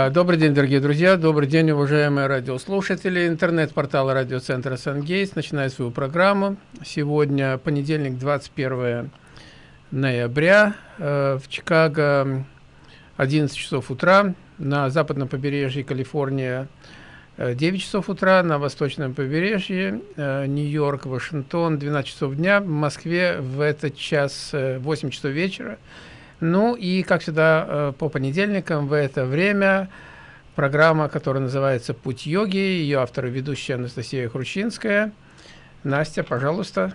А, добрый день, дорогие друзья, добрый день, уважаемые радиослушатели. Интернет-портал радиоцентра «Сангейс» начинает свою программу. Сегодня понедельник, 21 ноября. Э, в Чикаго 11 часов утра. На западном побережье Калифорния 9 часов утра. На восточном побережье э, Нью-Йорк, Вашингтон 12 часов дня. В Москве в этот час 8 часов вечера. Ну и, как всегда, э, по понедельникам в это время программа, которая называется «Путь йоги». Ее автор и ведущая Анастасия Хрущинская. Настя, пожалуйста,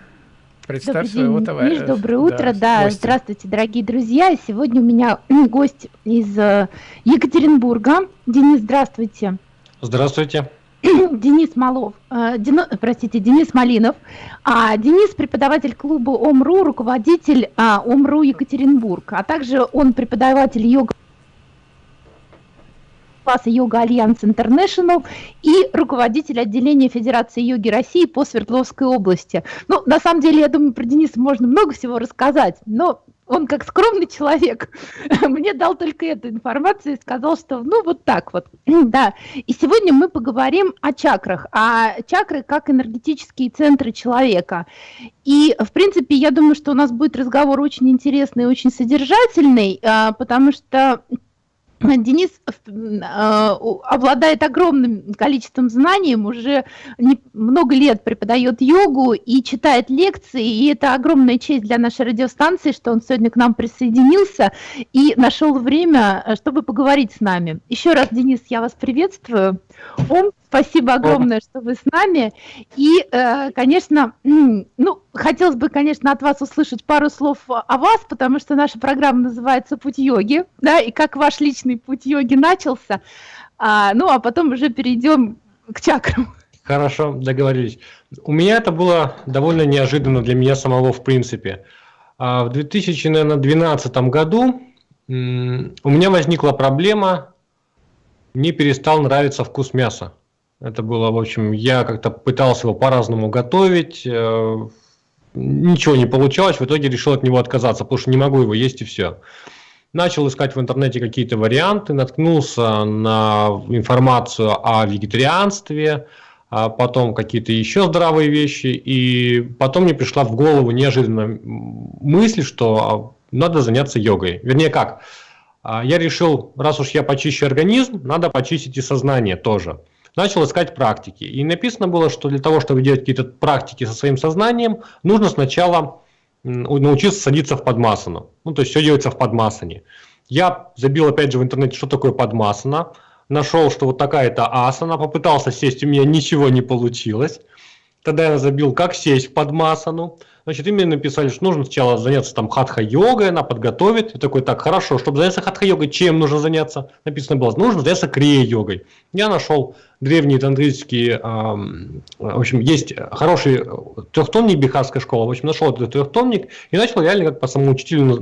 представь Добрый своего день, товарища. Миш, доброе утро, да, да здравствуйте, дорогие друзья. Сегодня у меня гость из э, Екатеринбурга. Денис, здравствуйте. Здравствуйте. Денис Малов, э, Дено, простите, Денис Малинов. А, Денис преподаватель клуба ОМРУ, руководитель а, ОМРУ Екатеринбург, а также он преподаватель йога класса Yoga Alliance International и руководитель отделения Федерации йоги России по Свердловской области. Ну, на самом деле, я думаю, про Дениса можно много всего рассказать, но он как скромный человек мне дал только эту информацию и сказал, что ну вот так вот, да. И сегодня мы поговорим о чакрах, а чакры как энергетические центры человека. И, в принципе, я думаю, что у нас будет разговор очень интересный и очень содержательный, а, потому что Денис э, обладает огромным количеством знаний, уже не, много лет преподает йогу и читает лекции, и это огромная честь для нашей радиостанции, что он сегодня к нам присоединился и нашел время, э, чтобы поговорить с нами. Еще раз, Денис, я вас приветствую. Ом, спасибо огромное, что вы с нами. И, э, конечно, ну, хотелось бы, конечно, от вас услышать пару слов о вас, потому что наша программа называется «Путь йоги», да, и как ваш личный путь йоги начался. А, ну, а потом уже перейдем к чакрам. Хорошо, договорились. У меня это было довольно неожиданно для меня самого, в принципе. А в 2012 году у меня возникла проблема мне перестал нравиться вкус мяса. Это было, в общем, я как-то пытался его по-разному готовить, э, ничего не получалось, в итоге решил от него отказаться, потому что не могу его есть и все. Начал искать в интернете какие-то варианты, наткнулся на информацию о вегетарианстве, а потом какие-то еще здравые вещи, и потом мне пришла в голову неожиданно мысль, что надо заняться йогой. Вернее как, а, я решил, раз уж я почищу организм, надо почистить и сознание тоже. Начал искать практики. И написано было, что для того, чтобы делать какие-то практики со своим сознанием, нужно сначала научиться садиться в подмасану. Ну, то есть все делается в подмасане. Я забил опять же в интернете, что такое подмасана. Нашел, что вот такая-то асана. Попытался сесть, у меня ничего не получилось. Тогда я забил, как сесть в подмасану. Значит, именно написали, что нужно сначала заняться там хатха-йогой, она подготовит. И такой, так, хорошо, чтобы заняться хатха-йогой, чем нужно заняться? Написано было, нужно заняться крия-йогой. Я нашел древние тантрические, э, в общем, есть хороший трехтомник бихарская школа, в общем, нашел этот трехтомник и начал реально как по самоучителю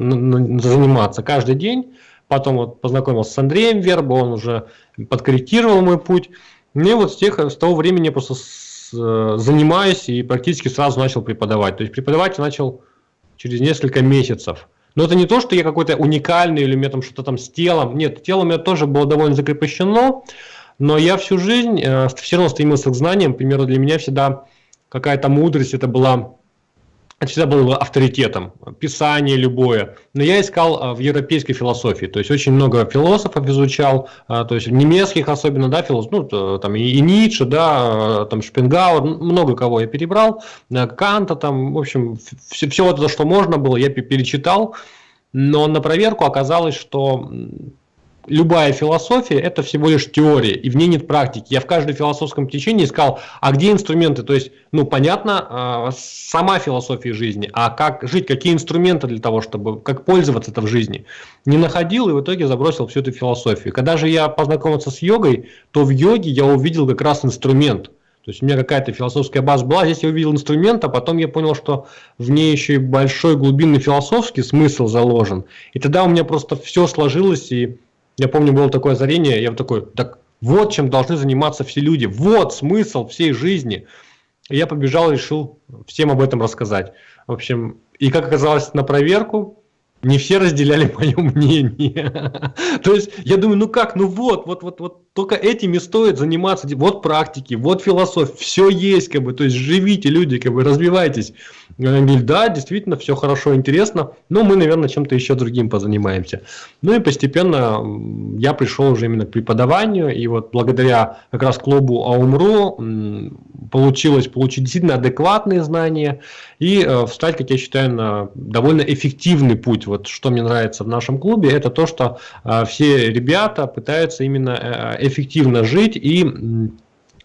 заниматься каждый день. Потом вот познакомился с Андреем Вербо, он уже подкорректировал мой путь. Мне вот с, тех, с того времени я просто Э, занимаюсь и практически сразу начал преподавать. То есть преподавать я начал через несколько месяцев. Но это не то, что я какой-то уникальный или у меня там что-то там с телом. Нет, тело у меня тоже было довольно закрепощено, но я всю жизнь э, все равно стремился к знаниям. К для меня всегда какая-то мудрость это была всегда было авторитетом, писание любое. Но я искал а, в европейской философии, то есть очень много философов изучал, а, то есть немецких особенно, да, философов, ну, там и, Ницше, да, там Шпенгауэр, много кого я перебрал, Канта там, в общем, все, все вот это, что можно было, я перечитал, но на проверку оказалось, что любая философия – это всего лишь теория, и в ней нет практики. Я в каждом философском течении искал, а где инструменты? То есть, ну, понятно, а, сама философия жизни, а как жить, какие инструменты для того, чтобы, как пользоваться это в жизни. Не находил и в итоге забросил всю эту философию. Когда же я познакомился с йогой, то в йоге я увидел как раз инструмент. То есть у меня какая-то философская база была, здесь я увидел инструмент, а потом я понял, что в ней еще и большой глубинный философский смысл заложен. И тогда у меня просто все сложилось, и я помню, было такое озарение, я вот такой, так вот чем должны заниматься все люди, вот смысл всей жизни. И я побежал решил всем об этом рассказать. В общем, и как оказалось на проверку, не все разделяли мое мнение. То есть я думаю, ну как, ну вот, вот, вот, вот только этими стоит заниматься. Вот практики, вот философия, все есть, как бы, то есть живите, люди, как бы развивайтесь. Они да, действительно, все хорошо, интересно, но мы, наверное, чем-то еще другим позанимаемся. Ну и постепенно я пришел уже именно к преподаванию, и вот благодаря как раз клубу Аумру получилось получить действительно адекватные знания и э, встать, как я считаю, на довольно эффективный путь. Вот что мне нравится в нашем клубе, это то, что э, все ребята пытаются именно э, эффективно жить и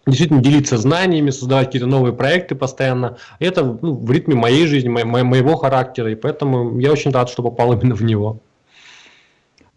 действительно делиться знаниями, создавать какие-то новые проекты постоянно. Это ну, в ритме моей жизни, мо моего характера, и поэтому я очень рад, что попал именно в него.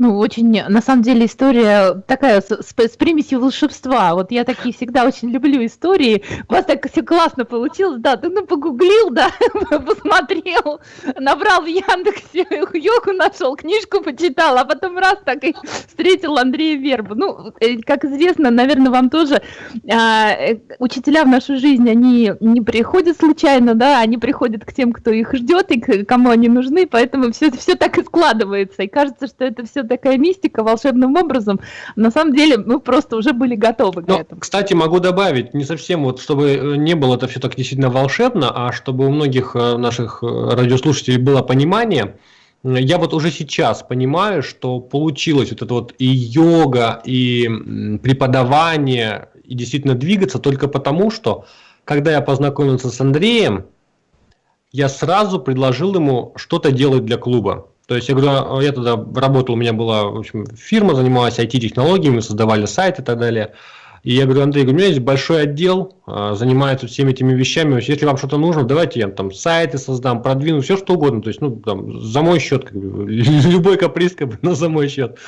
Ну, очень, на самом деле, история такая с, с, с примесью волшебства. Вот я такие всегда очень люблю истории. У вас так все классно получилось, да, ты ну погуглил, да, посмотрел, набрал в Яндексе, йогу нашел, книжку почитал, а потом раз так и встретил Андрея Вербу. Ну, э, как известно, наверное, вам тоже, а, э, учителя в нашу жизнь, они не приходят случайно, да, они приходят к тем, кто их ждет и к кому они нужны, поэтому все, все так и складывается. И кажется, что это все такая мистика волшебным образом. На самом деле мы просто уже были готовы к Но, этому. Кстати, могу добавить, не совсем вот, чтобы э, не было это все так действительно волшебно, а чтобы у многих э, наших э, радиослушателей было понимание, я вот уже сейчас понимаю, что получилось вот это вот и йога, и преподавание, и действительно двигаться только потому, что когда я познакомился с Андреем, я сразу предложил ему что-то делать для клуба. То есть я говорю, а, я тогда работал, у меня была в общем, фирма, занималась IT-технологиями, создавали сайты и так далее. И я говорю, Андрей, у меня есть большой отдел, а, занимается всеми этими вещами. Если вам что-то нужно, давайте я там сайты создам, продвину, все что угодно. То есть, ну, там, за мой счет, как бы, любой каприз, как бы, но за мой счет.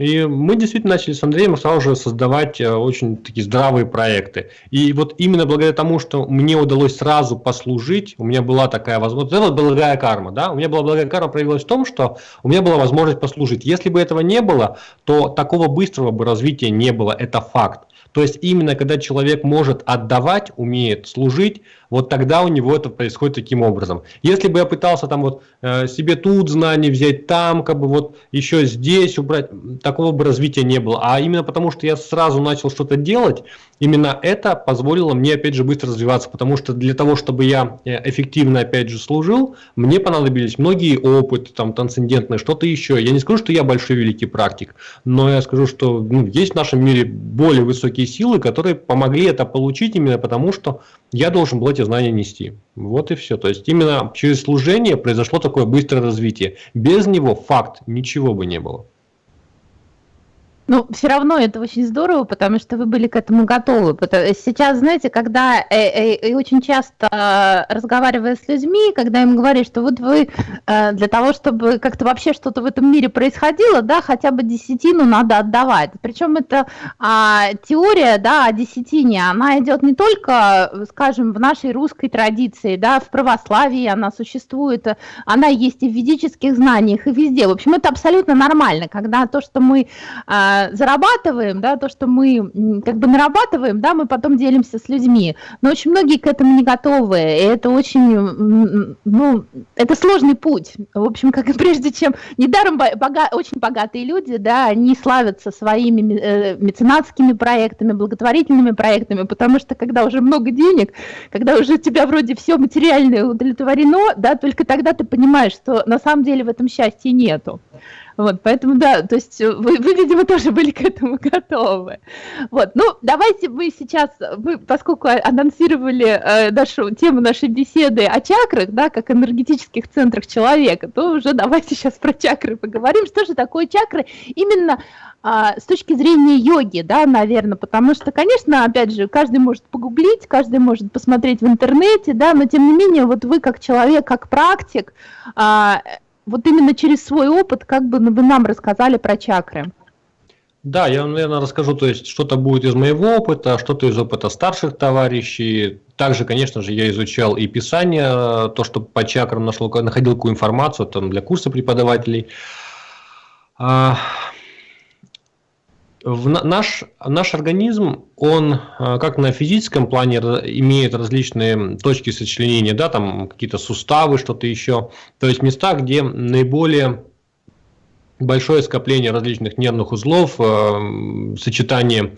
И мы действительно начали с Андреем сразу же создавать э, очень такие здравые проекты. И вот именно благодаря тому, что мне удалось сразу послужить, у меня была такая возможность, это благая карма, да, у меня была благая карма проявилась в том, что у меня была возможность послужить. Если бы этого не было, то такого быстрого бы развития не было, это факт. То есть именно когда человек может отдавать, умеет служить, вот тогда у него это происходит таким образом. Если бы я пытался там вот э, себе тут знания взять, там как бы вот еще здесь убрать, такого бы развития не было. А именно потому, что я сразу начал что-то делать, именно это позволило мне опять же быстро развиваться, потому что для того, чтобы я э, эффективно опять же служил, мне понадобились многие опыты, там трансцендентные, что-то еще. Я не скажу, что я большой великий практик, но я скажу, что ну, есть в нашем мире более высокие силы, которые помогли это получить именно потому, что я должен был эти знания нести. Вот и все. То есть именно через служение произошло такое быстрое развитие. Без него факт ничего бы не было. Ну, все равно это очень здорово, потому что вы были к этому готовы. Сейчас, знаете, когда э, э, и очень часто разговаривая с людьми, когда им говоришь, что вот вы э, для того, чтобы как-то вообще что-то в этом мире происходило, да, хотя бы десятину надо отдавать. Причем это а, теория, да, о десятине, она идет не только, скажем, в нашей русской традиции, да, в православии она существует, она есть и в ведических знаниях, и везде. В общем, это абсолютно нормально, когда то, что мы зарабатываем, да, то, что мы как бы нарабатываем, да, мы потом делимся с людьми. Но очень многие к этому не готовы, и это очень, ну, это сложный путь. В общем, как и прежде чем, недаром бога, очень богатые люди, да, они славятся своими э, меценатскими проектами, благотворительными проектами, потому что когда уже много денег, когда уже у тебя вроде все материальное удовлетворено, да, только тогда ты понимаешь, что на самом деле в этом счастья нету. Вот, поэтому, да, то есть э, вы, вы, видимо, тоже были к этому готовы. Вот, ну, давайте мы сейчас, вы, поскольку анонсировали э, нашу тему нашей беседы о чакрах, да, как энергетических центрах человека, то уже давайте сейчас про чакры поговорим. Что же такое чакры именно а, с точки зрения йоги, да, наверное, потому что, конечно, опять же, каждый может погуглить, каждый может посмотреть в интернете, да, но тем не менее, вот вы как человек, как практик, а, вот именно через свой опыт, как бы вы нам рассказали про чакры. Да, я, наверное, расскажу, то есть что-то будет из моего опыта, что-то из опыта старших товарищей. Также, конечно же, я изучал и писание, то, что по чакрам нашел, находил какую информацию там, для курса преподавателей. В наш, наш организм, он а, как на физическом плане имеет различные точки сочленения, да, там какие-то суставы, что-то еще. То есть места, где наиболее большое скопление различных нервных узлов, э, сочетание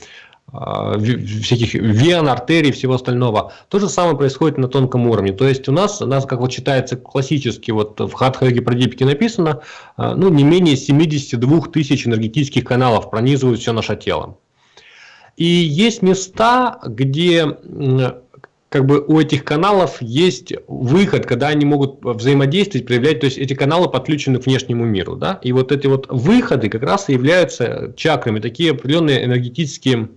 всяких вен, артерий, всего остального. То же самое происходит на тонком уровне. То есть у нас, у нас как вот читается классически, вот в Хатха-йоге Прадипике написано, э, ну, не менее 72 тысяч энергетических каналов пронизывают все наше тело. И есть места, где как бы у этих каналов есть выход, когда они могут взаимодействовать, проявлять, то есть эти каналы подключены к внешнему миру, да, и вот эти вот выходы как раз и являются чакрами, такие определенные энергетические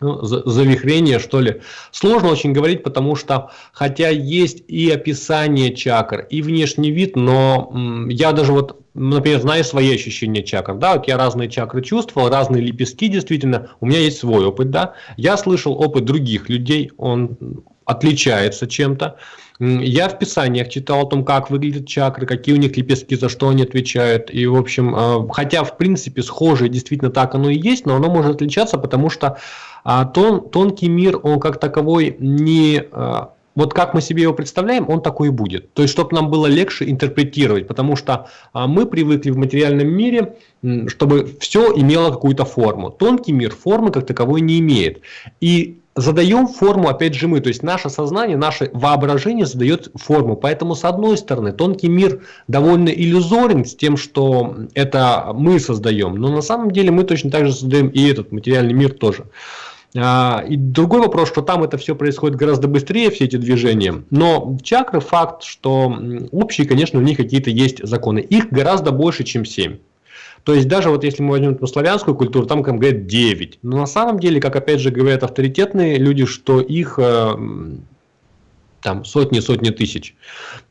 ну, завихрение, что ли. Сложно очень говорить, потому что, хотя есть и описание чакр, и внешний вид, но я даже вот, например, знаю свои ощущения чакр, да, вот я разные чакры чувствовал, разные лепестки, действительно, у меня есть свой опыт, да, я слышал опыт других людей, он отличается чем-то, я в писаниях читал о том, как выглядят чакры, какие у них лепестки, за что они отвечают. И, в общем, э, хотя, в принципе, схожие действительно так оно и есть, но оно может отличаться, потому что а тон, тонкий мир, он как таковой не... А, вот как мы себе его представляем, он такой и будет. То есть, чтобы нам было легче интерпретировать, потому что а, мы привыкли в материальном мире, чтобы все имело какую-то форму. Тонкий мир формы как таковой не имеет. И задаем форму, опять же, мы. То есть наше сознание, наше воображение задает форму. Поэтому, с одной стороны, тонкий мир довольно иллюзорен с тем, что это мы создаем. Но на самом деле мы точно так же создаем и этот материальный мир тоже. А, и другой вопрос, что там это все происходит гораздо быстрее, все эти движения. Но чакры факт, что общие, конечно, у них какие-то есть законы. Их гораздо больше, чем 7. То есть даже вот если мы возьмем эту славянскую культуру, там, как говорят, 9. Но на самом деле, как опять же говорят авторитетные люди, что их э, там сотни-сотни тысяч.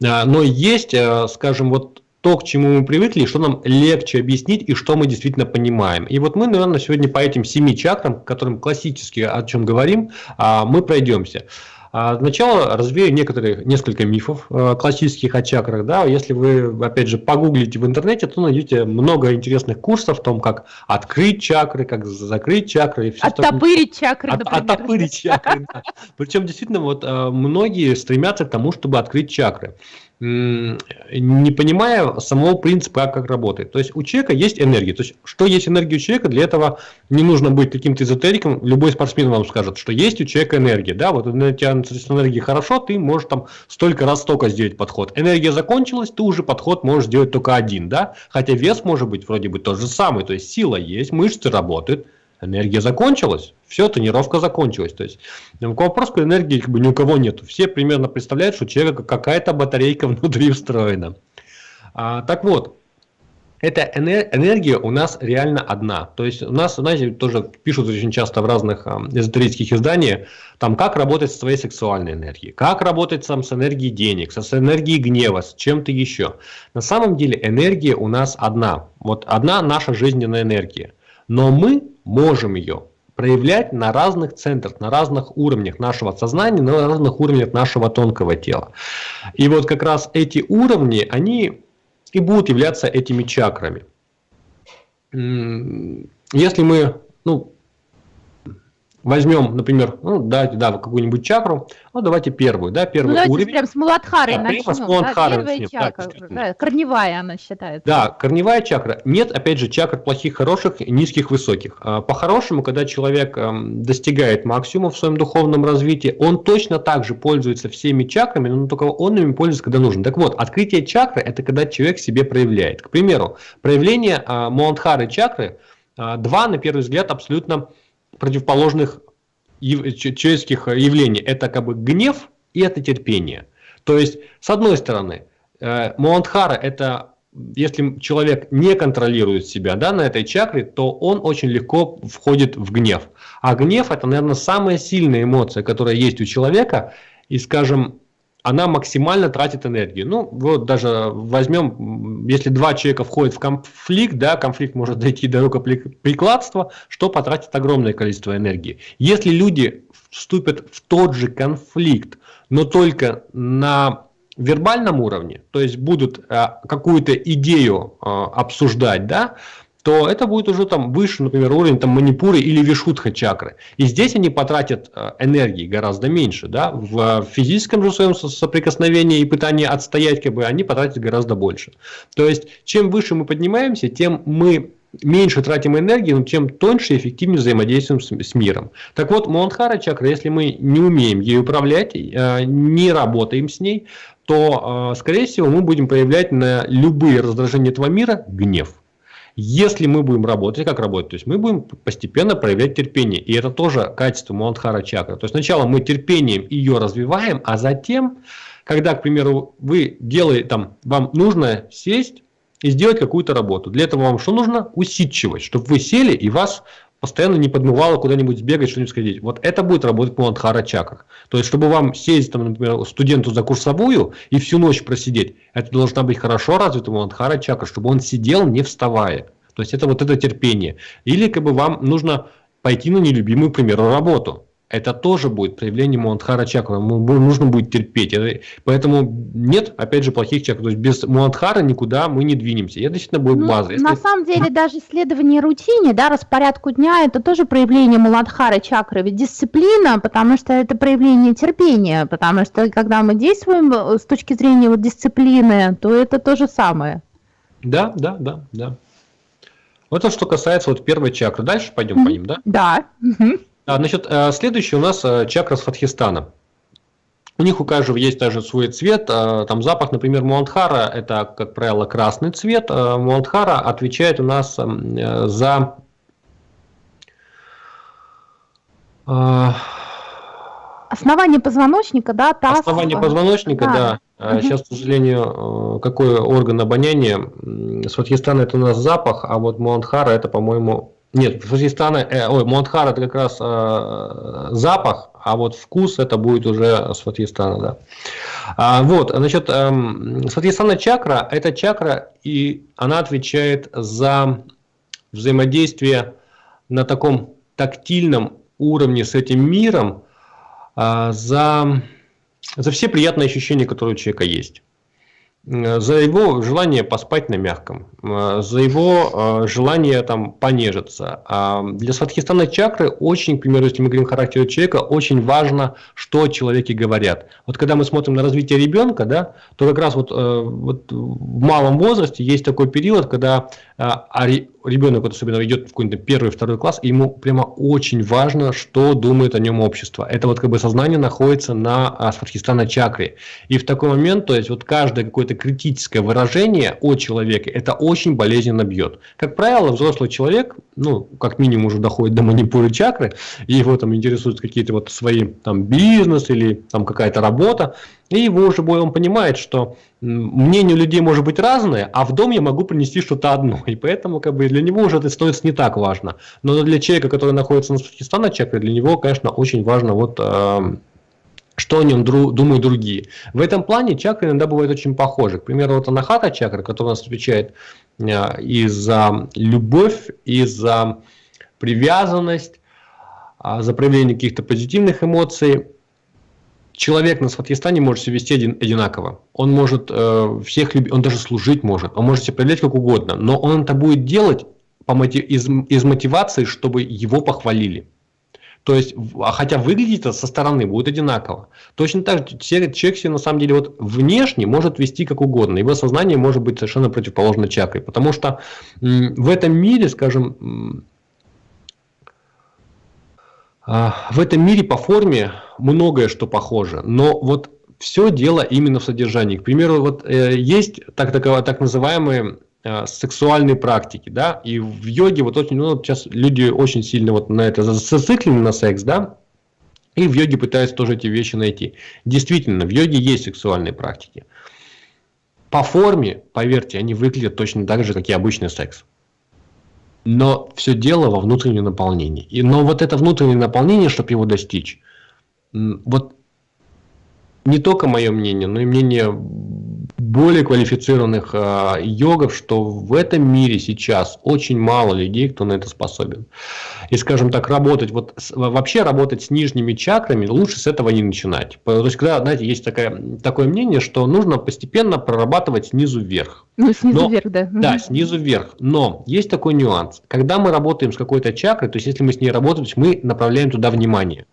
А, но есть, э, скажем, вот то, к чему мы привыкли, что нам легче объяснить и что мы действительно понимаем. И вот мы, наверное, сегодня по этим семи чакрам, которым классически о чем говорим, а, мы пройдемся. А, сначала развею некоторые, несколько мифов а, классических о чакрах. Да? Если вы, опять же, погуглите в интернете, то найдете много интересных курсов о том, как открыть чакры, как закрыть чакры. И все оттопырить чакры, От, например. Оттопырить чакры, да. Причем, действительно, вот многие стремятся к тому, чтобы открыть чакры не понимая самого принципа, как работает. То есть у человека есть энергия. То есть что есть энергия у человека, для этого не нужно быть каким-то эзотериком. Любой спортсмен вам скажет, что есть у человека энергия. Да, вот у тебя энергия хорошо, ты можешь там столько раз столько сделать подход. Энергия закончилась, ты уже подход можешь сделать только один. Да? Хотя вес может быть вроде бы тот же самый. То есть сила есть, мышцы работают энергия закончилась, все, тренировка закончилась. То есть вопрос к энергии как бы ни у кого нету. Все примерно представляют, что у человека какая-то батарейка внутри встроена. А, так вот, эта энергия у нас реально одна. То есть у нас, знаете, тоже пишут очень часто в разных эзотерических изданиях, там как работать со своей сексуальной энергией, как работать сам с энергией денег, с энергией гнева, с чем-то еще. На самом деле энергия у нас одна. Вот одна наша жизненная энергия. Но мы можем ее проявлять на разных центрах, на разных уровнях нашего сознания, на разных уровнях нашего тонкого тела. И вот как раз эти уровни, они и будут являться этими чакрами. Если мы ну, Возьмем, например, ну, давайте, да, какую-нибудь чакру. Ну, давайте первую, да, первый ну, уровень. прям с Муладхары да, начнем. С Муладхары да, начнем. Чакра, да, да, корневая она считается. Да, корневая чакра. Нет, опять же, чакр плохих, хороших, низких, высоких. А, по-хорошему, когда человек эм, достигает максимума в своем духовном развитии, он точно так же пользуется всеми чакрами, но только он ими пользуется, когда нужен. Так вот, открытие чакры – это когда человек себе проявляет. К примеру, проявление а, Муладхары чакры а, – два, на первый взгляд, абсолютно противоположных человеческих явлений. Это как бы гнев и это терпение. То есть, с одной стороны, э, Муандхара это если человек не контролирует себя да, на этой чакре, то он очень легко входит в гнев. А гнев это, наверное, самая сильная эмоция, которая есть у человека. И, скажем, она максимально тратит энергию. Ну, вот даже возьмем, если два человека входят в конфликт, да, конфликт может дойти до рукоприкладства, что потратит огромное количество энергии. Если люди вступят в тот же конфликт, но только на вербальном уровне, то есть будут э, какую-то идею э, обсуждать, да, то это будет уже там выше, например, уровень там манипуры или вишудха чакры. И здесь они потратят э, энергии гораздо меньше, да, в физическом же своем соприкосновении и пытании отстоять, как бы, они потратят гораздо больше. То есть, чем выше мы поднимаемся, тем мы меньше тратим энергии, но тем тоньше и эффективнее взаимодействуем с, с миром. Так вот, Муладхара чакра, если мы не умеем ей управлять, э, не работаем с ней, то, э, скорее всего, мы будем проявлять на любые раздражения этого мира гнев. Если мы будем работать, как работать? То есть мы будем постепенно проявлять терпение. И это тоже качество Муладхара чакры. То есть сначала мы терпением ее развиваем, а затем, когда, к примеру, вы делаете, там, вам нужно сесть и сделать какую-то работу. Для этого вам что нужно? Усидчивость, чтобы вы сели и вас постоянно не подмывало куда-нибудь сбегать, что-нибудь сходить. Вот это будет работать по Муладхара чакрах. То есть, чтобы вам сесть, там, например, студенту за курсовую и всю ночь просидеть, это должна быть хорошо развитая Муладхара чакра, чтобы он сидел, не вставая. То есть, это вот это терпение. Или как бы вам нужно пойти на нелюбимую, к примеру, работу это тоже будет проявление Муладхара чакры. Нужно будет терпеть. Поэтому нет, опять же, плохих чакр. То есть без Муладхара никуда мы не двинемся. Это действительно будет ну, база. Если... На самом деле даже исследование рутине, да, распорядку дня, это тоже проявление Муладхара чакры. Ведь дисциплина, потому что это проявление терпения. Потому что когда мы действуем э, с точки зрения вот дисциплины, то это то же самое. Да, да, да, да. Вот это что касается вот первой чакры. Дальше пойдем mm -hmm. по ним, да? Да. Mm -hmm. А, значит, э, следующий у нас э, чакра с Фатхистана. У них у каждого есть даже свой цвет, э, там запах, например, Муандхара, это, как правило, красный цвет. Муандхара отвечает у нас за Основание позвоночника, да, таз. Основание позвоночника, да. да. Сейчас, к сожалению, какой орган обоняния? Сватхистан это у нас запах, а вот Муандхара это, по-моему, нет, Фазистана, э, ой, Монтхар это как раз э, запах, а вот вкус это будет уже с Фатистана, да. А, вот, значит, э, Фатистана чакра, это чакра, и она отвечает за взаимодействие на таком тактильном уровне с этим миром, э, за, за все приятные ощущения, которые у человека есть. Э, за его желание поспать на мягком, э, за его э, желание там понежиться. А для Сватхистана чакры очень, к примеру, если мы говорим о характере человека, очень важно, что человеки говорят. Вот когда мы смотрим на развитие ребенка, да, то как раз вот, вот в малом возрасте есть такой период, когда а ребенок вот особенно идет в какой-то первый, второй класс, и ему прямо очень важно, что думает о нем общество. Это вот как бы сознание находится на Сватхистана чакре. И в такой момент, то есть вот каждое какое-то критическое выражение о человеке, это очень болезненно бьет. Как правило, взрослый человек, ну, как минимум уже доходит до манипуры чакры, его там интересуют какие-то вот свои там бизнес или там какая-то работа, и его уже он понимает, что мнение людей может быть разное, а в дом я могу принести что-то одно. И поэтому как бы для него уже это становится не так важно. Но для человека, который находится на Пакистана чакре, для него, конечно, очень важно вот э, что о нем дру, думают другие. В этом плане чакры иногда бывают очень похожи. К примеру, вот анахата чакра, которая у нас отвечает э, и за любовь, и за привязанность, э, за проявление каких-то позитивных эмоций человек на Сватхистане может себя вести один, одинаково. Он может э, всех любить, он даже служить может, он может себя проявлять как угодно, но он это будет делать по мотив, из, из мотивации, чтобы его похвалили. То есть, а хотя выглядит это со стороны будет одинаково. Точно так же человек себе на самом деле вот внешне может вести как угодно. Его сознание может быть совершенно противоположно чакре. Потому что в этом мире, скажем, а, в этом мире по форме многое что похоже, но вот все дело именно в содержании. К примеру, вот э, есть так, так, так называемые сексуальные практики, да, и в йоге вот очень, ну, сейчас люди очень сильно вот на это зациклены на секс, да, и в йоге пытаются тоже эти вещи найти. Действительно, в йоге есть сексуальные практики. По форме, поверьте, они выглядят точно так же, как и обычный секс. Но все дело во внутреннем наполнении. И, но вот это внутреннее наполнение, чтобы его достичь, вот не только мое мнение, но и мнение более квалифицированных э, йогов, что в этом мире сейчас очень мало людей, кто на это способен. И, скажем так, работать, вот вообще работать с нижними чакрами, лучше с этого не начинать. То есть, когда, знаете, есть такое, такое мнение, что нужно постепенно прорабатывать снизу вверх. Ну, снизу Но, вверх, да. Да, снизу вверх. Но есть такой нюанс. Когда мы работаем с какой-то чакрой, то есть, если мы с ней работаем, мы направляем туда внимание.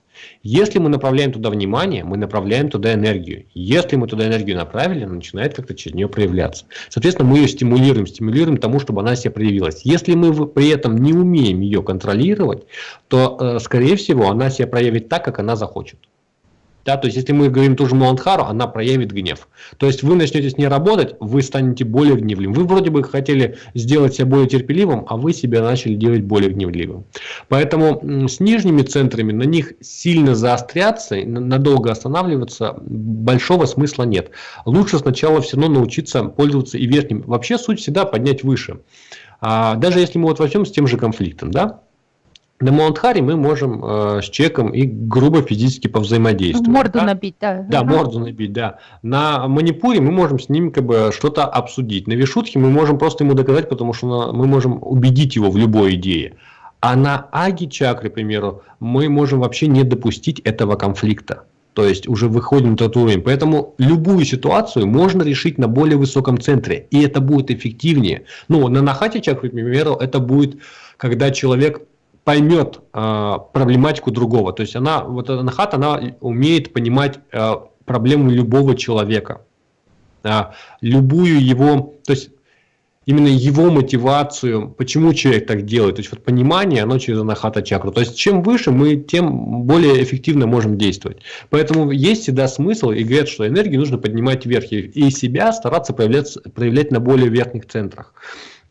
Если мы направляем туда внимание, мы направляем туда энергию. Если мы туда энергию направили, она начинает как-то через нее проявляться. Соответственно, мы ее стимулируем, стимулируем тому, чтобы она себе проявилась. Если мы при этом не умеем ее контролировать, то, э, скорее всего, она себя проявит так, как она захочет. Да, то есть, если мы говорим ту же Муладхару, она проявит гнев. То есть, вы начнете с ней работать, вы станете более гневливым. Вы вроде бы хотели сделать себя более терпеливым, а вы себя начали делать более гневливым. Поэтому с нижними центрами на них сильно заостряться, надолго останавливаться большого смысла нет. Лучше сначала все равно научиться пользоваться и верхним. Вообще суть всегда поднять выше. А, даже если мы вот возьмем с тем же конфликтом, да, на Маунтхаре мы можем э, с человеком и грубо физически повзаимодействовать. Морду да? набить, да. Да, морду набить, да. На Манипуре мы можем с ним как бы что-то обсудить. На Вишутхе мы можем просто ему доказать, потому что мы можем убедить его в любой идее. А на Аги чакре, к примеру, мы можем вообще не допустить этого конфликта. То есть уже выходим на тот уровень. Поэтому любую ситуацию можно решить на более высоком центре. И это будет эффективнее. Ну, на Нахате чакре, к примеру, это будет, когда человек поймет э, проблематику другого. То есть она, вот эта нахат, она умеет понимать э, проблему любого человека. Э, любую его, то есть именно его мотивацию, почему человек так делает. То есть вот понимание, оно через анахата чакру. То есть чем выше мы, тем более эффективно можем действовать. Поэтому есть всегда смысл и говорят, что энергию нужно поднимать вверх и себя стараться проявлять, проявлять на более верхних центрах.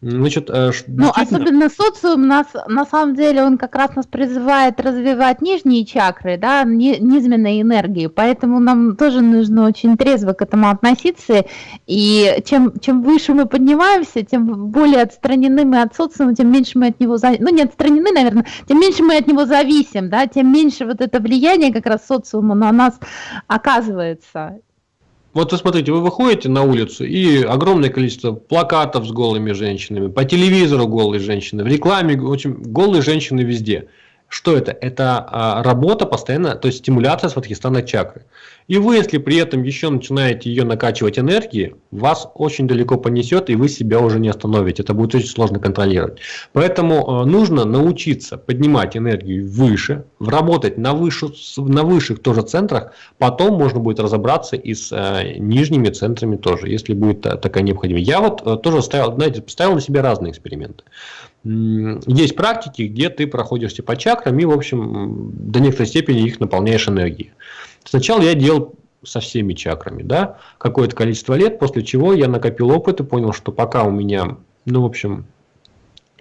Значит, э, ну, особенно социум нас, на самом деле, он как раз нас призывает развивать нижние чакры, да, низменные энергии, поэтому нам тоже нужно очень трезво к этому относиться, и чем, чем выше мы поднимаемся, тем более отстранены мы от социума, тем меньше мы от него, ну, не отстранены, наверное, тем меньше мы от него зависим, да, тем меньше вот это влияние как раз социума на нас оказывается. Вот вы смотрите, вы выходите на улицу и огромное количество плакатов с голыми женщинами, по телевизору голые женщины, в рекламе, в общем, голые женщины везде. Что это? Это а, работа постоянно, то есть стимуляция сватхистана чакры. И вы, если при этом еще начинаете ее накачивать энергией, вас очень далеко понесет, и вы себя уже не остановите. Это будет очень сложно контролировать. Поэтому э, нужно научиться поднимать энергию выше, работать на, выше, на высших тоже центрах. Потом можно будет разобраться и с э, нижними центрами тоже, если будет такая необходимость. Я вот э, тоже ставил, знаете, ставил на себе разные эксперименты есть практики, где ты проходишься по чакрам и, в общем, до некоторой степени их наполняешь энергией. Сначала я делал со всеми чакрами, да, какое-то количество лет, после чего я накопил опыт и понял, что пока у меня, ну, в общем,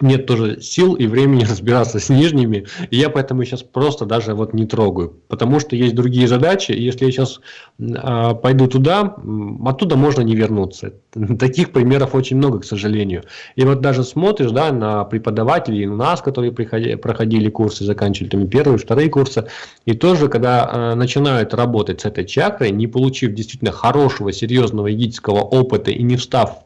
нет тоже сил и времени разбираться с нижними, и я поэтому сейчас просто даже вот не трогаю, потому что есть другие задачи, и если я сейчас э, пойду туда, оттуда можно не вернуться. Таких примеров очень много, к сожалению. И вот даже смотришь да, на преподавателей, у нас, которые приходили, проходили курсы, заканчивали там первые, вторые курсы, и тоже, когда э, начинают работать с этой чакрой, не получив действительно хорошего, серьезного йогического опыта и не встав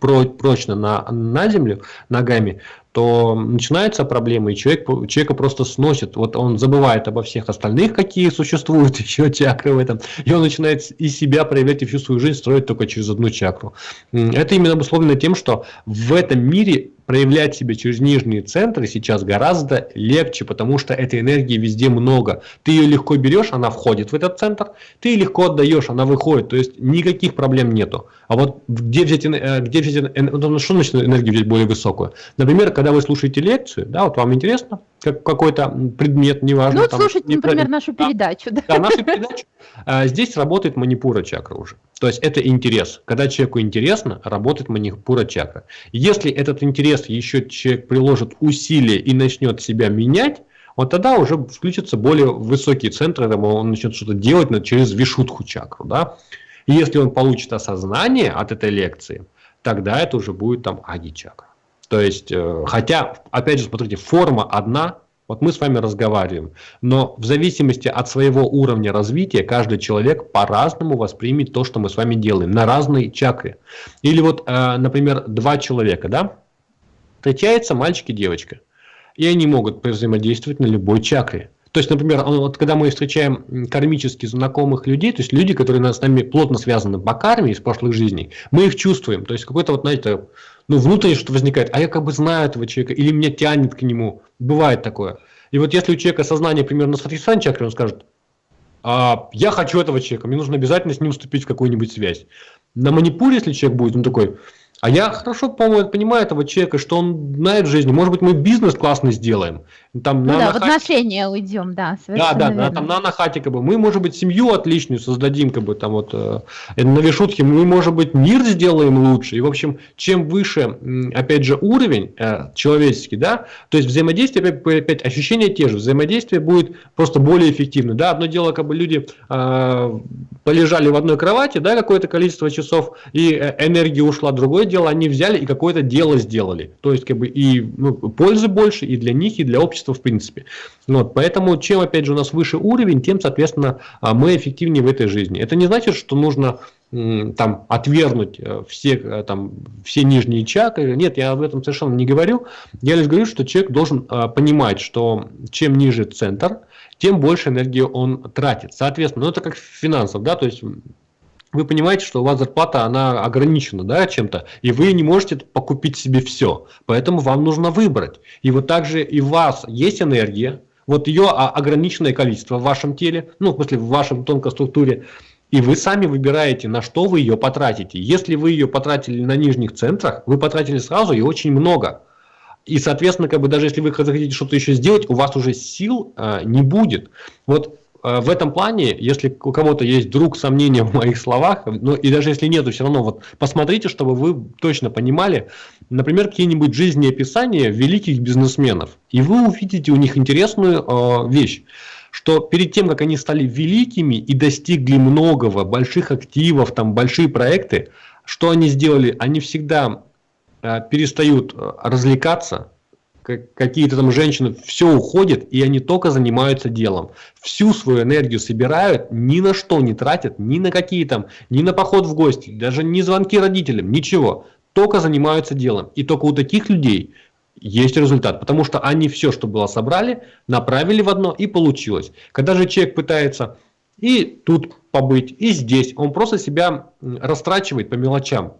прочно на, на землю ногами, то начинаются проблемы, и человек, человека просто сносит. Вот он забывает обо всех остальных, какие существуют еще чакры в этом, и он начинает из себя проявлять и всю свою жизнь строить только через одну чакру. Это именно обусловлено тем, что в этом мире проявлять себя через нижние центры сейчас гораздо легче, потому что этой энергии везде много. Ты ее легко берешь, она входит в этот центр, ты ее легко отдаешь, она выходит, то есть никаких проблем нету. А вот где взять, э, где взять ну, что значит энергию взять более высокую? Например, когда вы слушаете лекцию, да, вот вам интересно, как какой-то предмет, неважно. Ну, вот слушать, например, нашу передачу. Да, да нашу передачу. А, здесь работает манипура чакра уже. То есть это интерес. Когда человеку интересно, работает манипура чакра. Если этот интерес еще человек приложит усилия и начнет себя менять, вот тогда уже включатся более высокие центры, он начнет что-то делать через вишутху чакру. Да? И если он получит осознание от этой лекции, тогда это уже будет там аги чакра. То есть, э, хотя, опять же, смотрите, форма одна, Вот мы с вами разговариваем, но в зависимости от своего уровня развития каждый человек по-разному воспримет то, что мы с вами делаем, на разные чакры. Или вот, э, например, два человека, да, встречается мальчик и девочка, и они могут взаимодействовать на любой чакре. То есть, например, вот когда мы встречаем кармически знакомых людей, то есть люди, которые с нами плотно связаны по карме из прошлых жизней, мы их чувствуем. То есть какой-то вот, знаете, ну, внутренне что возникает, а я как бы знаю этого человека, или меня тянет к нему. Бывает такое. И вот если у человека сознание примерно соответствует чакре, он скажет, а, я хочу этого человека, мне нужно обязательно с ним вступить в какую-нибудь связь. На манипуре, если человек будет, он такой, а я хорошо, по-моему, понимаю этого человека, что он знает в жизни. Может быть, мы бизнес классный сделаем. Там, ну на, да, в отношения уйдем, да. Да, да, да, там на нахате, как бы. Мы, может быть, семью отличную создадим, как бы, там вот, э, на вишутке, мы, может быть, мир сделаем лучше. И, в общем, чем выше, опять же, уровень э, человеческий, да, то есть взаимодействие, опять, опять ощущения те же, взаимодействие будет просто более эффективно, да. Одно дело, как бы люди э, полежали в одной кровати, да, какое-то количество часов, и э, энергия ушла, другое дело, они взяли и какое-то дело сделали. То есть, как бы, и ну, пользы больше и для них, и для общества в принципе. Вот, поэтому, чем, опять же, у нас выше уровень, тем, соответственно, а, мы эффективнее в этой жизни. Это не значит, что нужно там отвергнуть э, все, э, там, все нижние чакры. Нет, я об этом совершенно не говорю. Я лишь говорю, что человек должен а, понимать, что чем ниже центр, тем больше энергии он тратит. Соответственно, ну это как финансов, да, то есть вы понимаете, что у вас зарплата, она ограничена да, чем-то, и вы не можете покупить себе все. Поэтому вам нужно выбрать. И вот также и у вас есть энергия, вот ее ограниченное количество в вашем теле, ну, в смысле, в вашем тонкой структуре, и вы сами выбираете, на что вы ее потратите. Если вы ее потратили на нижних центрах, вы потратили сразу и очень много. И, соответственно, как бы даже если вы захотите что-то еще сделать, у вас уже сил э, не будет. Вот в этом плане, если у кого-то есть вдруг сомнения в моих словах, ну и даже если нету, все равно вот посмотрите, чтобы вы точно понимали, например, какие-нибудь жизнеописания великих бизнесменов, и вы увидите у них интересную э, вещь что перед тем, как они стали великими и достигли многого, больших активов, там большие проекты, что они сделали? Они всегда э, перестают э, развлекаться, какие-то там женщины, все уходит, и они только занимаются делом. Всю свою энергию собирают, ни на что не тратят, ни на какие там, ни на поход в гости, даже ни звонки родителям, ничего. Только занимаются делом. И только у таких людей есть результат, потому что они все, что было собрали, направили в одно и получилось. Когда же человек пытается и тут побыть, и здесь, он просто себя растрачивает по мелочам.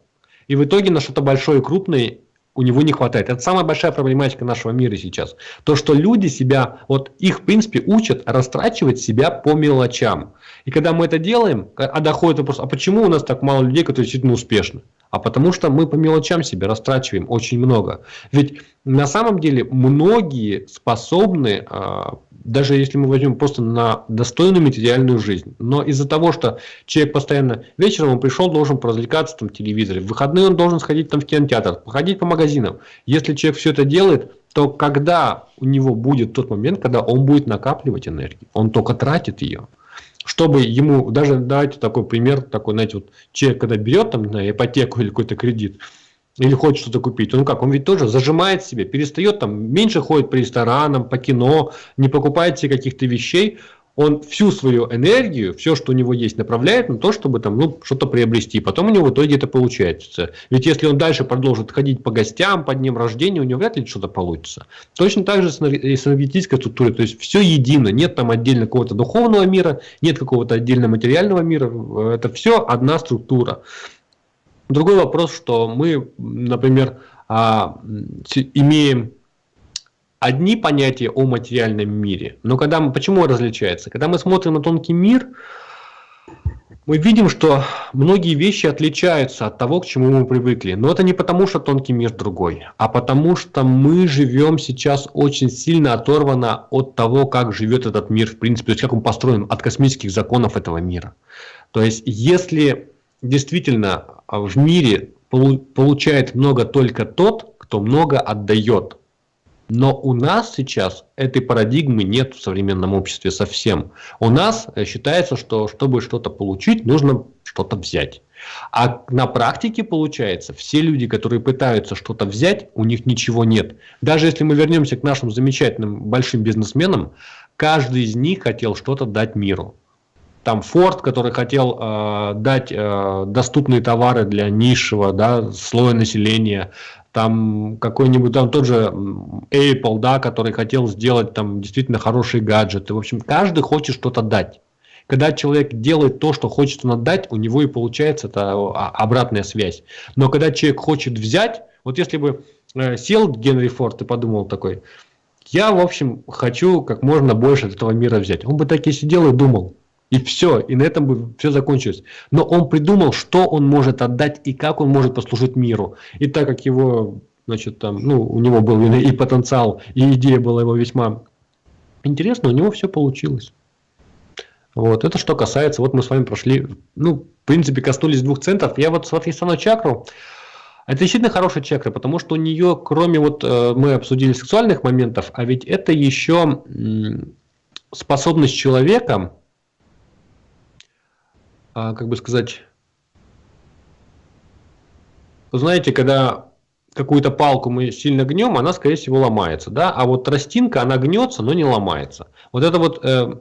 И в итоге на что-то большое и крупное у него не хватает. Это самая большая проблематика нашего мира сейчас. То, что люди себя, вот их в принципе учат растрачивать себя по мелочам. И когда мы это делаем, а доходит вопрос, а почему у нас так мало людей, которые действительно успешны? А потому что мы по мелочам себя растрачиваем очень много. Ведь на самом деле многие способны а, даже если мы возьмем просто на достойную материальную жизнь. Но из-за того, что человек постоянно вечером он пришел, должен поразвлекаться там в телевизоре, в выходные он должен сходить там в кинотеатр, походить по магазинам. Если человек все это делает, то когда у него будет тот момент, когда он будет накапливать энергию, он только тратит ее. Чтобы ему, даже давайте такой пример, такой, знаете, вот человек, когда берет там на ипотеку или какой-то кредит, или хочет что-то купить, он как, он ведь тоже зажимает себе, перестает там, меньше ходит по ресторанам, по кино, не покупает себе каких-то вещей, он всю свою энергию, все, что у него есть, направляет на то, чтобы там, ну, что-то приобрести. Потом у него в итоге это получается. Ведь если он дальше продолжит ходить по гостям, по дням рождения, у него вряд ли что-то получится. Точно так же с энергетической структурой. То есть все едино. Нет там отдельно какого-то духовного мира, нет какого-то отдельно материального мира. Это все одна структура. Другой вопрос, что мы, например, а, имеем одни понятия о материальном мире, но когда мы, почему различается? Когда мы смотрим на тонкий мир, мы видим, что многие вещи отличаются от того, к чему мы привыкли. Но это не потому, что тонкий мир другой, а потому что мы живем сейчас очень сильно оторвано от того, как живет этот мир, в принципе, то есть как он построен, от космических законов этого мира. То есть, если действительно а, в мире получает много только тот, кто много отдает. Но у нас сейчас этой парадигмы нет в современном обществе совсем. У нас э, считается, что чтобы что-то получить, нужно что-то взять. А на практике получается, все люди, которые пытаются что-то взять, у них ничего нет. Даже если мы вернемся к нашим замечательным большим бизнесменам, каждый из них хотел что-то дать миру. Там Форд, который хотел э, дать э, доступные товары для низшего да, слоя населения там какой-нибудь, там тот же Apple, да, который хотел сделать там действительно хорошие гаджеты. В общем, каждый хочет что-то дать. Когда человек делает то, что хочет он отдать, у него и получается это обратная связь. Но когда человек хочет взять, вот если бы э, сел Генри Форд и подумал такой, я, в общем, хочу как можно больше этого мира взять. Он бы так и сидел и думал, и все, и на этом бы все закончилось. Но он придумал, что он может отдать и как он может послужить миру. И так как его, значит, там, ну, у него был и потенциал, и идея была его весьма интересна, у него все получилось. Вот, это что касается, вот мы с вами прошли, ну, в принципе, коснулись двух центров. Я вот Сватхистана чакру, это действительно хорошая чакра, потому что у нее, кроме вот, э, мы обсудили сексуальных моментов, а ведь это еще способность человека а, как бы сказать, знаете, когда какую-то палку мы сильно гнем, она, скорее всего, ломается, да, а вот тростинка, она гнется, но не ломается. Вот это вот э,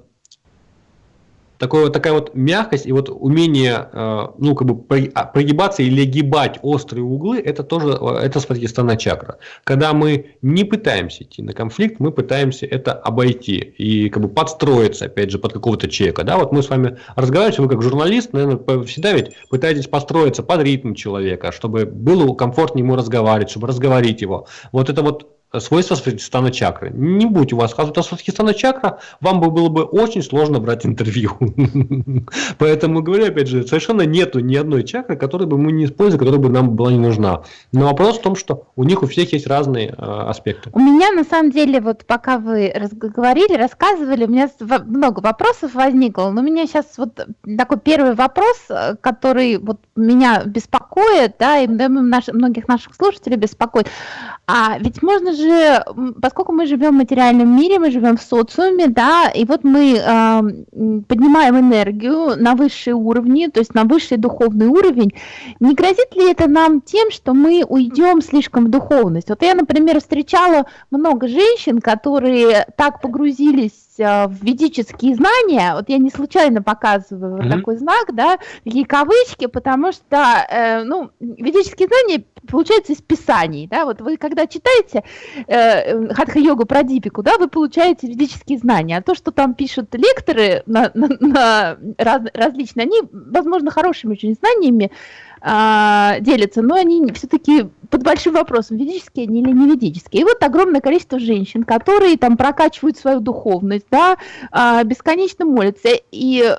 такое, такая вот мягкость и вот умение э, ну, как бы а, прогибаться или гибать острые углы, это тоже э, это спадхистана чакра. Когда мы не пытаемся идти на конфликт, мы пытаемся это обойти и как бы подстроиться, опять же, под какого-то человека. Да? Вот мы с вами разговариваем, вы как журналист, наверное, всегда ведь пытаетесь построиться под ритм человека, чтобы было комфортнее ему разговаривать, чтобы разговорить его. Вот это вот свойства Сватхистана чакры. Не будь у вас хазута Сватхистана чакра, вам бы было бы очень сложно брать интервью. Поэтому, говорю, опять же, совершенно нету ни одной чакры, которую бы мы не использовали, которая бы нам была не нужна. Но вопрос в том, что у них у всех есть разные э, аспекты. У меня, на самом деле, вот пока вы говорили, рассказывали, у меня много вопросов возникло, но у меня сейчас вот такой первый вопрос, э, который вот меня беспокоит, да, и многих наших слушателей беспокоит. А ведь можно же поскольку мы живем в материальном мире, мы живем в социуме, да, и вот мы э, поднимаем энергию на высшие уровни, то есть на высший духовный уровень, не грозит ли это нам тем, что мы уйдем слишком в духовность? Вот я, например, встречала много женщин, которые так погрузились в ведические знания, вот я не случайно показываю mm-hmm. такой знак, да, такие кавычки, потому что, э, ну, ведические знания получаются из писаний, да, вот вы когда читаете э, хатха-йогу про Дипику, да, вы получаете ведические знания, а то, что там пишут лекторы на, на, на раз, различные, они, возможно, хорошими очень знаниями, а, делятся, но они все-таки под большим вопросом, ведические они или не ведические. И вот огромное количество женщин, которые там прокачивают свою духовность, да, а, бесконечно молятся. И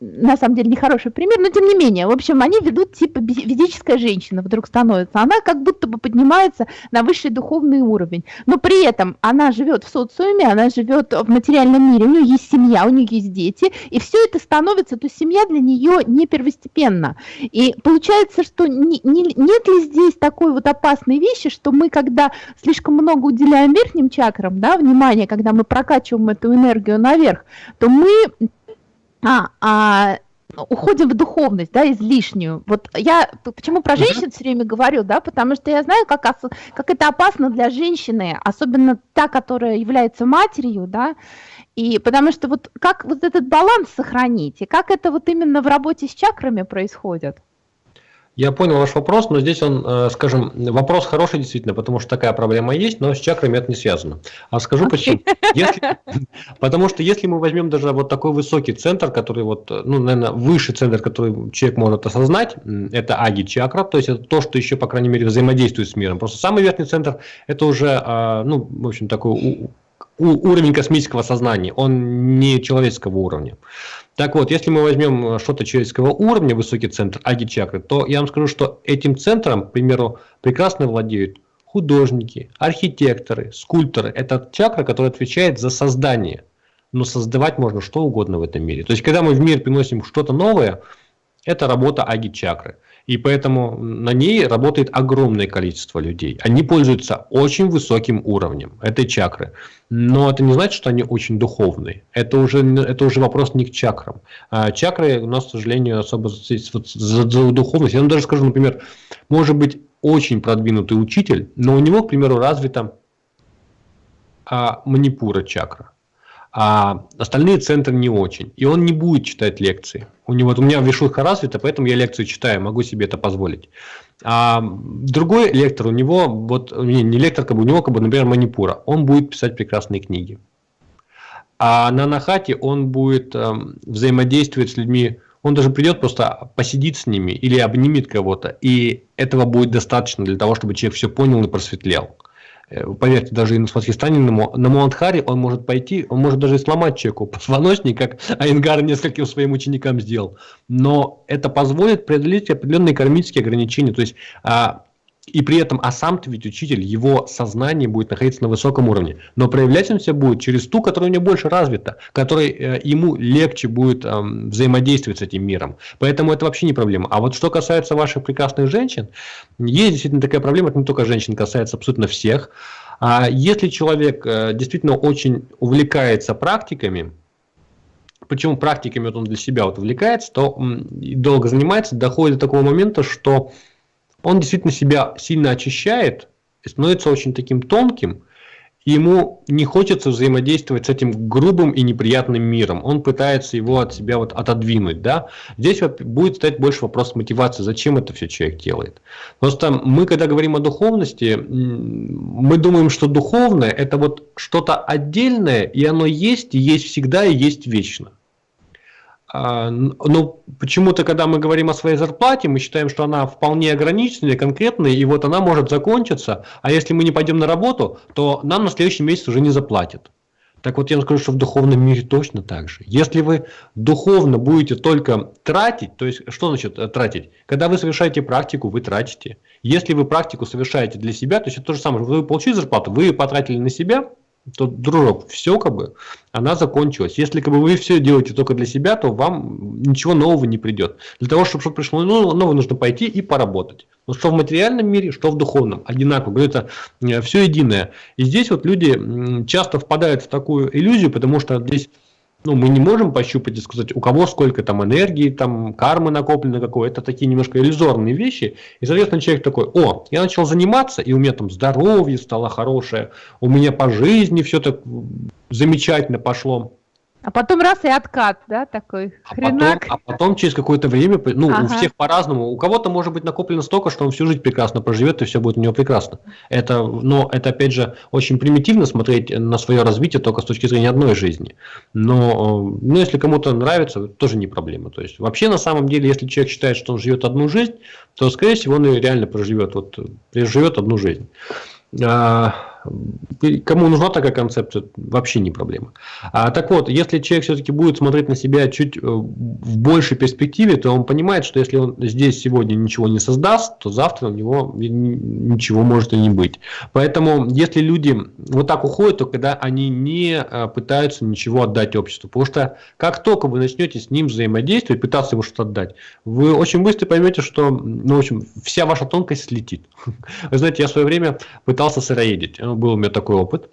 на самом деле нехороший пример, но тем не менее, в общем, они ведут типа ведическая женщина вдруг становится, она как будто бы поднимается на высший духовный уровень, но при этом она живет в социуме, она живет в материальном мире, у нее есть семья, у нее есть дети, и все это становится, то семья для нее не первостепенна. И получается, что не, не, нет ли здесь такой вот опасной вещи, что мы, когда слишком много уделяем верхним чакрам, да, внимание, когда мы прокачиваем эту энергию наверх, то мы а, а уходим в духовность, да, излишнюю. Вот я почему про женщин все время говорю, да, потому что я знаю, как, как это опасно для женщины, особенно та, которая является матерью, да, и потому что вот как вот этот баланс сохранить, и как это вот именно в работе с чакрами происходит? Я понял ваш вопрос, но здесь он, э, скажем, вопрос хороший действительно, потому что такая проблема есть, но с чакрами это не связано. А скажу почему. Если, потому что если мы возьмем даже вот такой высокий центр, который вот, ну, наверное, выше центр, который человек может осознать, это аги чакра, то есть это то, что еще, по крайней мере, взаимодействует с миром. Просто самый верхний центр, это уже, а, ну, в общем, такой уровень космического сознания, он не человеческого уровня. Так вот, если мы возьмем э, что-то человеческого уровня, высокий центр аги-чакры, то я вам скажу, что этим центром, к примеру, прекрасно владеют художники, архитекторы, скульпторы. Это чакра, которая отвечает за создание. Но создавать можно что угодно в этом мире. То есть, когда мы в мир приносим что-то новое, это работа аги-чакры. И поэтому на ней работает огромное количество людей. Они пользуются очень высоким уровнем этой чакры. Но это не значит, что они очень духовные. Это уже, это уже вопрос не к чакрам. А чакры у нас, к сожалению, особо за, за, духовность. Я вам даже скажу, например, может быть очень продвинутый учитель, но у него, к примеру, развита а, манипура чакра а остальные центры не очень. И он не будет читать лекции. У него, вот у меня вишуха развита, поэтому я лекцию читаю, могу себе это позволить. А другой лектор, у него, вот не, не лектор, как бы, у него, как бы, например, манипура, он будет писать прекрасные книги. А на Нахате он будет э, взаимодействовать с людьми, он даже придет просто посидит с ними или обнимет кого-то, и этого будет достаточно для того, чтобы человек все понял и просветлел. Э, поверьте, даже и на Муандхаре он может пойти, он может даже и сломать человеку позвоночник, как Айнгар нескольким своим ученикам сделал. Но это позволит преодолеть определенные кармические ограничения. То есть а, и при этом, а сам-то ведь учитель, его сознание будет находиться на высоком уровне. Но проявлять он себя будет через ту, которая у него больше развита, которой э, ему легче будет э, взаимодействовать с этим миром. Поэтому это вообще не проблема. А вот что касается ваших прекрасных женщин, есть действительно такая проблема, это не только женщин, касается абсолютно всех. А если человек э, действительно очень увлекается практиками, почему практиками вот он для себя вот увлекается, то долго занимается, доходит до такого момента, что он действительно себя сильно очищает и становится очень таким тонким, ему не хочется взаимодействовать с этим грубым и неприятным миром. Он пытается его от себя вот отодвинуть. Да? Здесь будет стоять больше вопрос мотивации, зачем это все человек делает. Просто мы, когда говорим о духовности, мы думаем, что духовное – это вот что-то отдельное, и оно есть, и есть всегда, и есть вечно. А, но почему-то, когда мы говорим о своей зарплате, мы считаем, что она вполне ограниченная, конкретная, и вот она может закончиться, а если мы не пойдем на работу, то нам на следующий месяц уже не заплатят. Так вот я вам скажу, что в духовном мире точно так же. Если вы духовно будете только тратить, то есть что значит э, тратить? Когда вы совершаете практику, вы тратите. Если вы практику совершаете для себя, то есть это то же самое, вы получили зарплату, вы потратили на себя, то, дружок, все как бы, она закончилась. Если как бы вы все делаете только для себя, то вам ничего нового не придет. Для того, чтобы что-то пришло ну, новое, нужно пойти и поработать. Но что в материальном мире, что в духовном, одинаково, это э, все единое. И здесь вот люди часто впадают в такую иллюзию, потому что здесь ну, мы не можем пощупать и сказать, у кого сколько там энергии, там кармы накоплено какое. Это такие немножко иллюзорные вещи. И, соответственно, человек такой, о, я начал заниматься, и у меня там здоровье стало хорошее, у меня по жизни все так замечательно пошло. А потом раз и откат, да, такой а хренак. Потом, а потом через какое-то время, ну, ага. у всех по-разному. У кого-то может быть накоплено столько, что он всю жизнь прекрасно проживет, и все будет у него прекрасно. Это, но это, опять же, очень примитивно смотреть на свое развитие только с точки зрения одной жизни. Но, ну, если кому-то нравится, тоже не проблема. То есть, вообще, на самом деле, если человек считает, что он живет одну жизнь, то, скорее всего, он и реально проживет, вот, проживет одну жизнь. Кому нужна такая концепция, вообще не проблема. А, так вот, если человек все-таки будет смотреть на себя чуть э, в большей перспективе, то он понимает, что если он здесь сегодня ничего не создаст, то завтра у него ничего может и не быть. Поэтому, если люди вот так уходят, то когда они не э, пытаются ничего отдать обществу. Потому что как только вы начнете с ним взаимодействовать, пытаться ему что-то отдать, вы очень быстро поймете, что, ну, в общем, вся ваша тонкость слетит. Вы знаете, я в свое время пытался сыроедить был у меня такой опыт.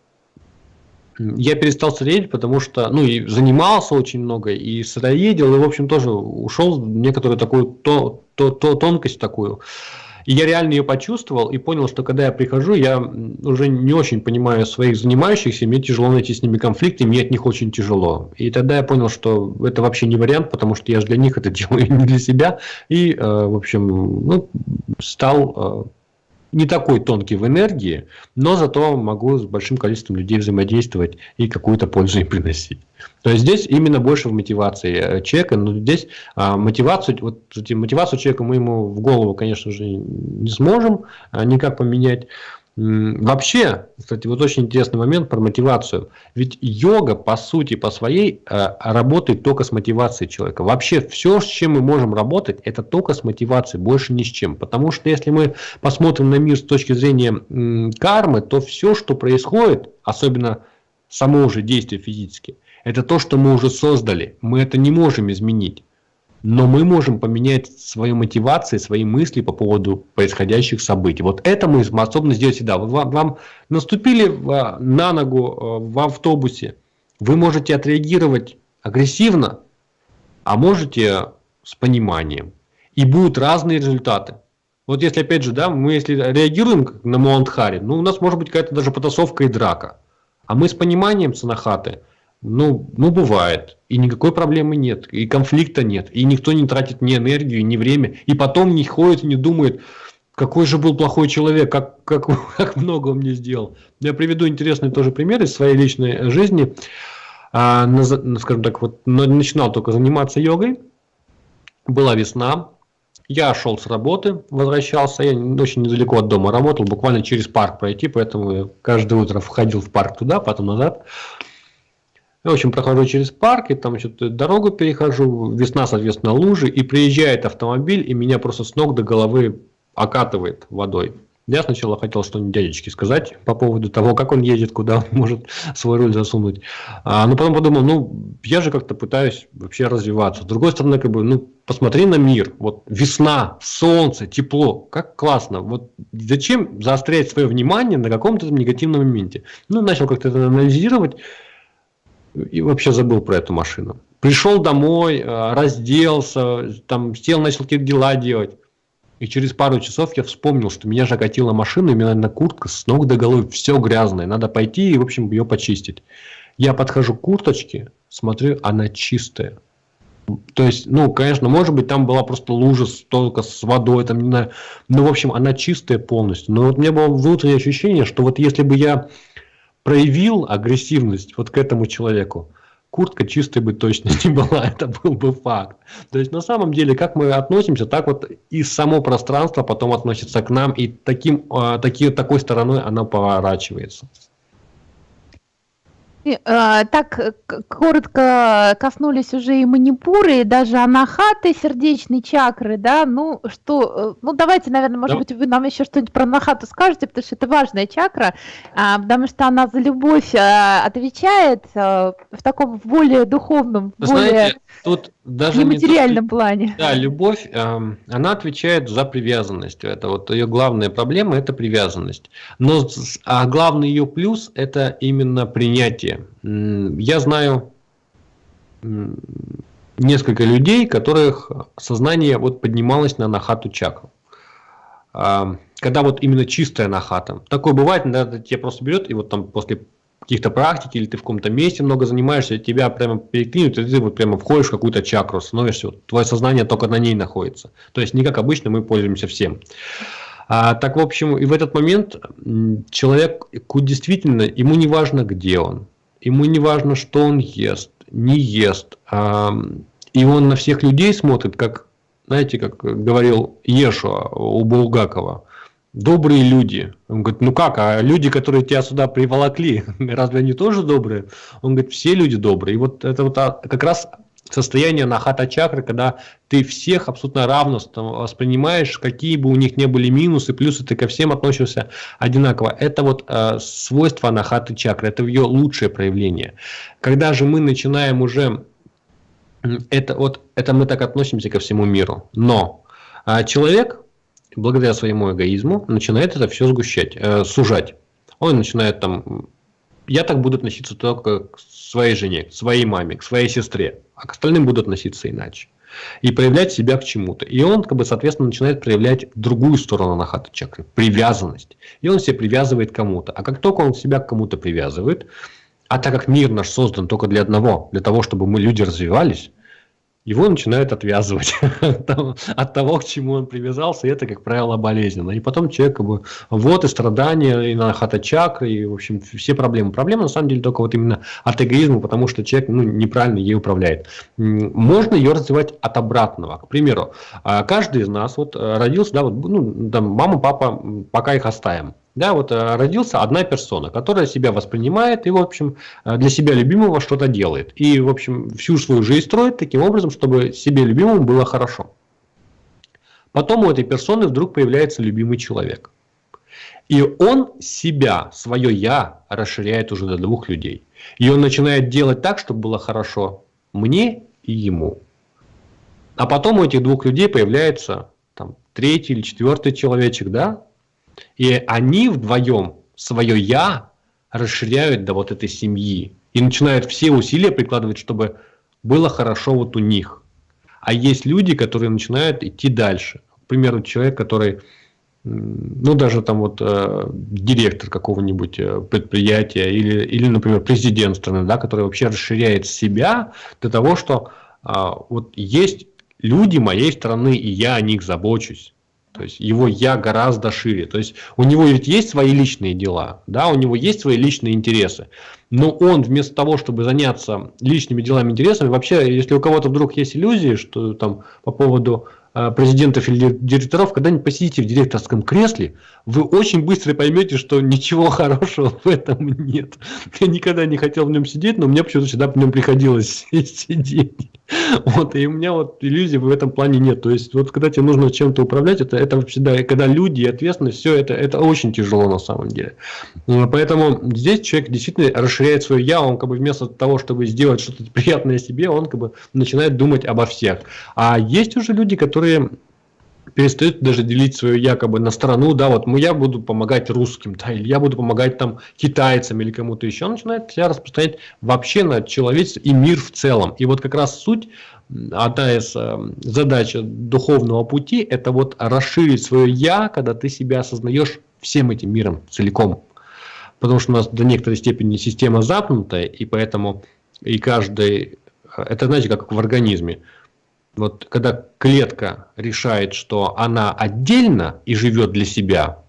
Я перестал сыроедить, потому что, ну, и занимался очень много, и сыроедил, и, в общем, тоже ушел в некоторую такую то, то, то, тонкость такую. И я реально ее почувствовал и понял, что когда я прихожу, я уже не очень понимаю своих занимающихся, мне тяжело найти с ними конфликты, мне от них очень тяжело. И тогда я понял, что это вообще не вариант, потому что я же для них это делаю, не для себя. И, э, в общем, ну, стал э, не такой тонкий в энергии, но зато могу с большим количеством людей взаимодействовать и какую-то пользу им приносить. То есть здесь именно больше в мотивации э, человека, но здесь а, мотивацию, вот мотивацию человека мы ему в голову, конечно же, не сможем а, никак поменять, Вообще, кстати, вот очень интересный момент про мотивацию. Ведь йога, по сути, по своей, э, работает только с мотивацией человека. Вообще, все, с чем мы можем работать, это только с мотивацией, больше ни с чем. Потому что если мы посмотрим на мир с точки зрения кармы, то все, что происходит, особенно само уже действие физически, это то, что мы уже создали. Мы это не можем изменить. Но мы можем поменять свои мотивации, свои мысли по поводу происходящих событий. Вот это мы способны сделать всегда. Вам, вам наступили на ногу в автобусе, вы можете отреагировать агрессивно, а можете с пониманием. И будут разные результаты. Вот если, опять же, да, мы если реагируем на Маунтхари, ну, у нас может быть какая-то даже потасовка и драка. А мы с пониманием Санахаты, ну, ну, бывает. И никакой проблемы нет. И конфликта нет. И никто не тратит ни энергию, ни время. И потом не ходит и не думает, какой же был плохой человек, как, как, как много он мне сделал. Я приведу интересный тоже пример из своей личной жизни. А, на, скажем так, вот начинал только заниматься йогой. Была весна, я шел с работы, возвращался, я очень недалеко от дома работал, буквально через парк пройти, поэтому я каждое утро входил в парк туда, потом назад. Я, в общем, прохожу через парк, и там что-то дорогу перехожу, весна, соответственно, лужи, и приезжает автомобиль, и меня просто с ног до головы окатывает водой. Я сначала хотел что-нибудь дядечке сказать по поводу того, как он едет, куда он может свой руль засунуть. А, но потом подумал, ну, я же как-то пытаюсь вообще развиваться. С другой стороны, как бы, ну, посмотри на мир. Вот весна, солнце, тепло. Как классно. Вот зачем заострять свое внимание на каком-то негативном моменте? Ну, начал как-то это анализировать и вообще забыл про эту машину. Пришел домой, а, разделся, там сел, начал какие-то дела делать. И через пару часов я вспомнил, что меня же машина, и у меня на куртка с ног до головы все грязное. Надо пойти и, в общем, ее почистить. Я подхожу к курточке, смотрю, она чистая. То есть, ну, конечно, может быть, там была просто лужа только с водой, там, не знаю. Но, в общем, она чистая полностью. Но вот у меня было внутреннее ощущение, что вот если бы я проявил агрессивность вот к этому человеку, куртка чистой бы точно не была, это был бы факт. То есть на самом деле, как мы относимся, так вот и само пространство потом относится к нам, и таким, а, таки, такой стороной оно поворачивается. Э, так э, коротко коснулись уже и манипуры, и даже анахаты, сердечной чакры, да, ну что, э, ну давайте, наверное, может да. быть, вы нам еще что-нибудь про анахату скажете, потому что это важная чакра, а, потому что она за любовь отвечает в таком более духовном, Вы более... Знаете, тут даже нематериальном не плане. Да, любовь, э, она отвечает за привязанность. Это вот ее главная проблема – это привязанность. Но а главный ее плюс – это именно принятие. Я знаю несколько людей, которых сознание вот поднималось на нахату чакру. А, когда вот именно чистая нахата. Такое бывает, да, тебя просто берет и вот там после каких-то практик, или ты в каком-то месте много занимаешься, тебя прямо переклинут, и ты вот прямо входишь в какую-то чакру, становишься, вот, твое сознание только на ней находится. То есть не как обычно мы пользуемся всем. А, так, в общем, и в этот момент человек действительно, ему не важно, где он, ему не важно, что он ест, не ест, а, и он на всех людей смотрит, как, знаете, как говорил Ешуа у Булгакова, добрые люди. Он говорит, ну как, а люди, которые тебя сюда приволокли, разве они тоже добрые? Он говорит, все люди добрые. И вот это вот а, как раз состояние нахата чакры, когда ты всех абсолютно равно воспринимаешь, какие бы у них не были минусы, плюсы, ты ко всем относишься одинаково. Это вот э, свойство нахаты чакры, это ее лучшее проявление. Когда же мы начинаем уже, это вот это мы так относимся ко всему миру, но э, человек благодаря своему эгоизму начинает это все сгущать, э, сужать. Он начинает там, я так буду относиться только к своей жене, к своей маме, к своей сестре, а к остальным буду относиться иначе. И проявлять себя к чему-то. И он, как бы, соответственно, начинает проявлять другую сторону нахата чакры, привязанность. И он себя привязывает к кому-то. А как только он себя к кому-то привязывает, а так как мир наш создан только для одного, для того, чтобы мы люди развивались, его начинают отвязывать от того, к чему он привязался, и это, как правило, болезненно. И потом человек, как бы, вот и страдания, и на чакры, и, в общем, все проблемы. Проблема, на самом деле, только вот именно от эгоизма, потому что человек ну, неправильно ей управляет. Можно ее развивать от обратного. К примеру, а, каждый из нас вот э, родился, да, вот, ну, там, мама, папа, пока их оставим. Да, вот э, родился одна персона, которая себя воспринимает и, в общем, э, для себя любимого что-то делает. И, в общем, всю свою жизнь строит таким образом, чтобы себе любимому было хорошо. Потом у этой персоны вдруг появляется любимый человек. И он себя, свое «я» расширяет уже до двух людей. И он начинает делать так, чтобы было хорошо мне и ему. А потом у этих двух людей появляется там, третий или четвертый человечек, да? И они вдвоем свое «я» расширяют до вот этой семьи. И начинают все усилия прикладывать, чтобы было хорошо вот у них. А есть люди, которые начинают идти дальше. К примеру, человек, который, ну, даже там вот э, директор какого-нибудь э, предприятия или, или, например, президент страны, да, который вообще расширяет себя до того, что э, вот есть люди моей страны, и я о них забочусь. То есть его я гораздо шире. То есть у него ведь есть свои личные дела, да, у него есть свои личные интересы. Но он вместо того, чтобы заняться личными делами, интересами, вообще, если у кого-то вдруг есть иллюзии, что там по поводу Э, президентов или директоров, когда-нибудь посидите в директорском кресле, вы очень быстро поймете, что ничего хорошего в этом нет. Я никогда не хотел в нем сидеть, но мне почему-то всегда в нем приходилось сидеть. Вот, и у меня вот иллюзий в этом плане нет. То есть, вот когда тебе нужно чем-то управлять, это, это всегда, когда люди и все это, это очень тяжело на самом деле. Поэтому здесь человек действительно расширяет свое я, он как бы вместо того, чтобы сделать что-то приятное себе, он как бы начинает думать обо всех. А есть уже люди, которые которые перестают даже делить свое якобы на страну, да, вот я буду помогать русским, да, или я буду помогать там китайцам или кому-то еще, он начинает себя распространять вообще на человечество и мир в целом. И вот как раз суть, одна из э, задач духовного пути, это вот расширить свое я, когда ты себя осознаешь всем этим миром целиком. Потому что у нас до некоторой степени система запнутая, и поэтому и каждый, это знаете, как в организме, вот когда клетка решает, что она отдельно и живет для себя,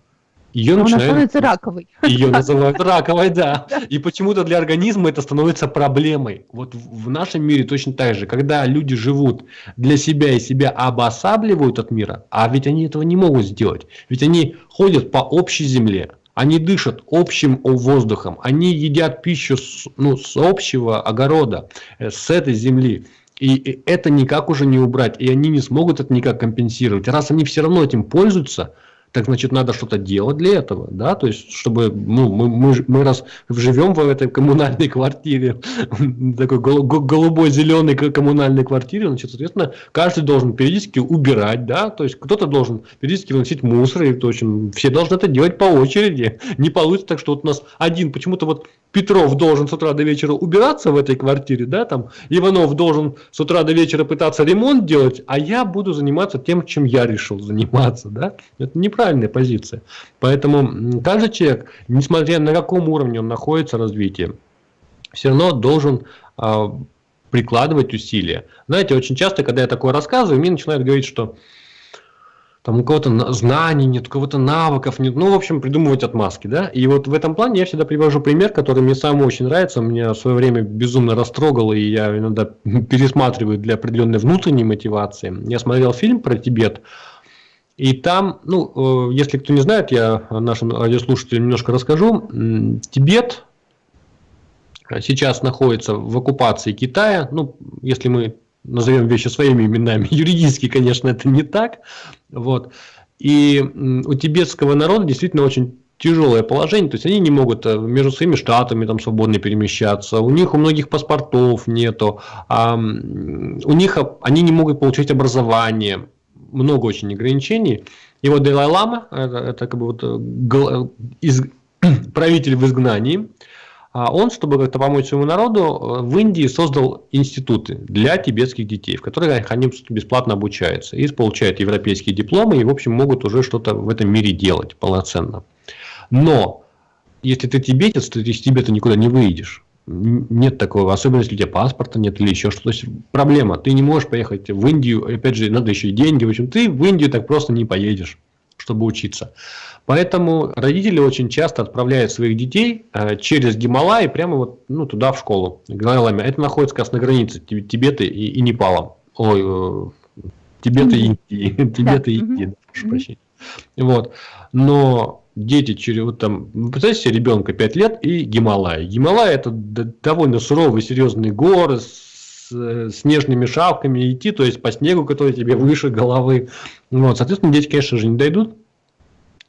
ее Она становится раковой. Ее называют раковой, да. И почему-то для организма это становится проблемой. Вот в нашем мире точно так же. Когда люди живут для себя и себя обосабливают от мира, а ведь они этого не могут сделать. Ведь они ходят по общей земле, они дышат общим воздухом, они едят пищу с, ну, с общего огорода, э, с этой земли. И это никак уже не убрать, и они не смогут это никак компенсировать. Раз они все равно этим пользуются, так значит надо что-то делать для этого, да, то есть чтобы ну, мы, мы, мы раз живем в этой коммунальной квартире, такой голубой зеленой коммунальной квартире, значит, соответственно, каждый должен периодически убирать, да, то есть кто-то должен периодически выносить мусор, и, в общем, все должны это делать по очереди, не получится так, что вот у нас один почему-то вот Петров должен с утра до вечера убираться в этой квартире, да, там, Иванов должен с утра до вечера пытаться ремонт делать, а я буду заниматься тем, чем я решил заниматься, да, это неправильная позиция. Поэтому каждый человек, несмотря на каком уровне он находится развитие, все равно должен э, прикладывать усилия. Знаете, очень часто, когда я такое рассказываю, мне начинают говорить, что там у кого-то знаний нет, у кого-то навыков нет, ну, в общем, придумывать отмазки, да, и вот в этом плане я всегда привожу пример, который мне сам очень нравится, меня в свое время безумно растрогал, и я иногда пересматриваю для определенной внутренней мотивации. Я смотрел фильм про Тибет, и там, ну, э, если кто не знает, я нашим радиослушателям немножко расскажу. Тибет сейчас находится в оккупации Китая, ну, если мы назовем вещи своими именами. Юридически, конечно, это не так. Вот. И у тибетского народа действительно очень тяжелое положение, то есть они не могут э, между своими штатами там свободно перемещаться, у них у многих паспортов нету, а, у них они не могут получить образование, много очень ограничений. И вот Далай-Лама, это, это как бы вот э, гл, из, правитель в изгнании, а он, чтобы как-то помочь своему народу, э, в Индии создал институты для тибетских детей, в которых они бесплатно обучаются и получают европейские дипломы и, в общем, могут уже что-то в этом мире делать полноценно. Но если ты тибетец, то ты из Тибета никуда не выйдешь. Нет такого, особенно если у тебя паспорта нет или еще что-то. Проблема, ты не можешь поехать в Индию, опять же, надо еще и деньги. В общем, ты в Индию так просто не поедешь, чтобы учиться. Поэтому родители очень часто отправляют своих детей э, через Гималай прямо вот ну, туда в школу. Это находится как раз на границе Тибета и, и Непала. Ой, э, Тибета и Индии. Тибета и Индии, прошу прощения. Вот. Но дети через вот там, представьте себе ребенка 5 лет и Гималай. Гималай это довольно суровые, серьезные горы с э, снежными шапками идти, то есть по снегу, который тебе выше головы. Вот, соответственно, дети, конечно же, не дойдут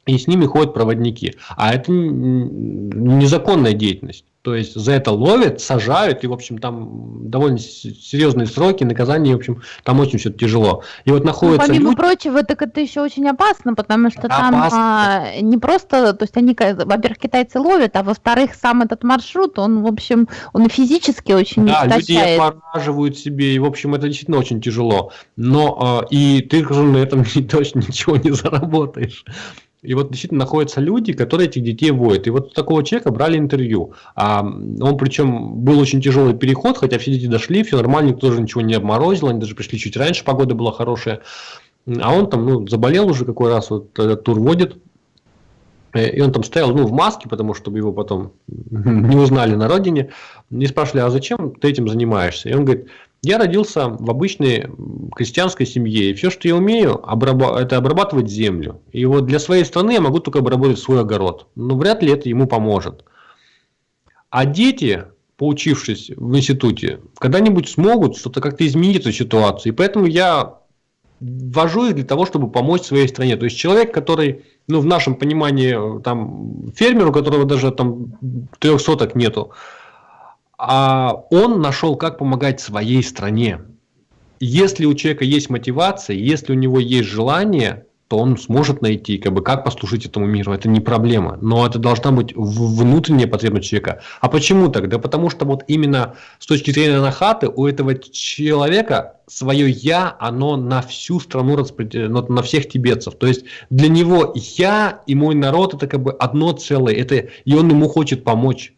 и с ними ходят проводники. А это незаконная деятельность. То есть за это ловят, сажают, и, в общем, там довольно серьезные сроки, наказания, в общем, там очень все тяжело. И вот находится... Ну, помимо люди... прочего, так это еще очень опасно, потому что там а, не просто, то есть они, во-первых, китайцы ловят, а во-вторых, сам этот маршрут, он, в общем, он физически очень Да, люди отмораживают себе, и, в общем, это действительно очень тяжело. Но э, и ты же на этом точно ничего не заработаешь. И вот действительно находятся люди, которые этих детей водят. И вот такого человека брали интервью. А он причем был очень тяжелый переход, хотя все дети дошли, все нормально, никто тоже ничего не обморозил, они даже пришли чуть раньше, погода была хорошая. А он там ну, заболел уже какой раз, вот этот тур водит. Э, и он там стоял ну, в маске, потому что его потом не узнали на родине. Не спрашивали, а зачем ты этим занимаешься? И он говорит, я родился в обычной крестьянской семье, и все, что я умею, это обрабатывать землю. И вот для своей страны я могу только обработать свой огород. Но вряд ли это ему поможет. А дети, поучившись в институте, когда-нибудь смогут что-то как-то изменить эту ситуацию. И поэтому я ввожу их для того, чтобы помочь своей стране. То есть человек, который, ну, в нашем понимании, там, фермер, у которого даже там трех соток нету, а он нашел, как помогать своей стране. Если у человека есть мотивация, если у него есть желание, то он сможет найти, как бы, как послужить этому миру. Это не проблема. Но это должна быть внутренняя потребность человека. А почему так? Да потому что вот именно с точки зрения Нахаты у этого человека свое «я», оно на всю страну, распределено, на всех тибетцев. То есть для него «я» и мой народ это как бы одно целое. Это, и он ему хочет помочь.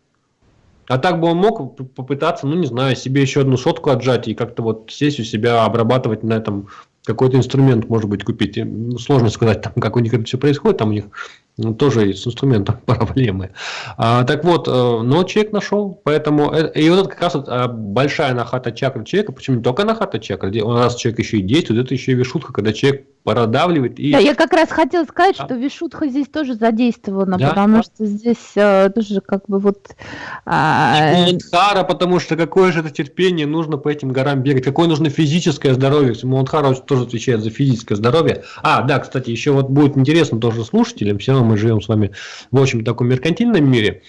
А так бы он мог попытаться, ну не знаю, себе еще одну сотку отжать и как-то вот сесть у себя, обрабатывать на этом какой-то инструмент, может быть, купить. Ну, сложно сказать, там, как у них это все происходит, там у них ну, тоже с инструментом проблемы. А, так вот, э, но человек нашел, поэтому, э, и вот это как раз вот а, большая нахата чакра человека, почему не только нахата чакра, у нас человек еще и действует, это еще и вишутка, когда человек продавливает. И... Да, я как раз хотела сказать, что вишутха здесь тоже задействована, да? потому да. что здесь э, тоже как бы вот... А... Мундхара, потому что какое же это терпение нужно по этим горам бегать, какое нужно физическое здоровье, Мундхара тоже отвечает за физическое здоровье. А, да, кстати, еще вот будет интересно тоже слушателям, все равно мы живем с вами в общем таком меркантильном мире.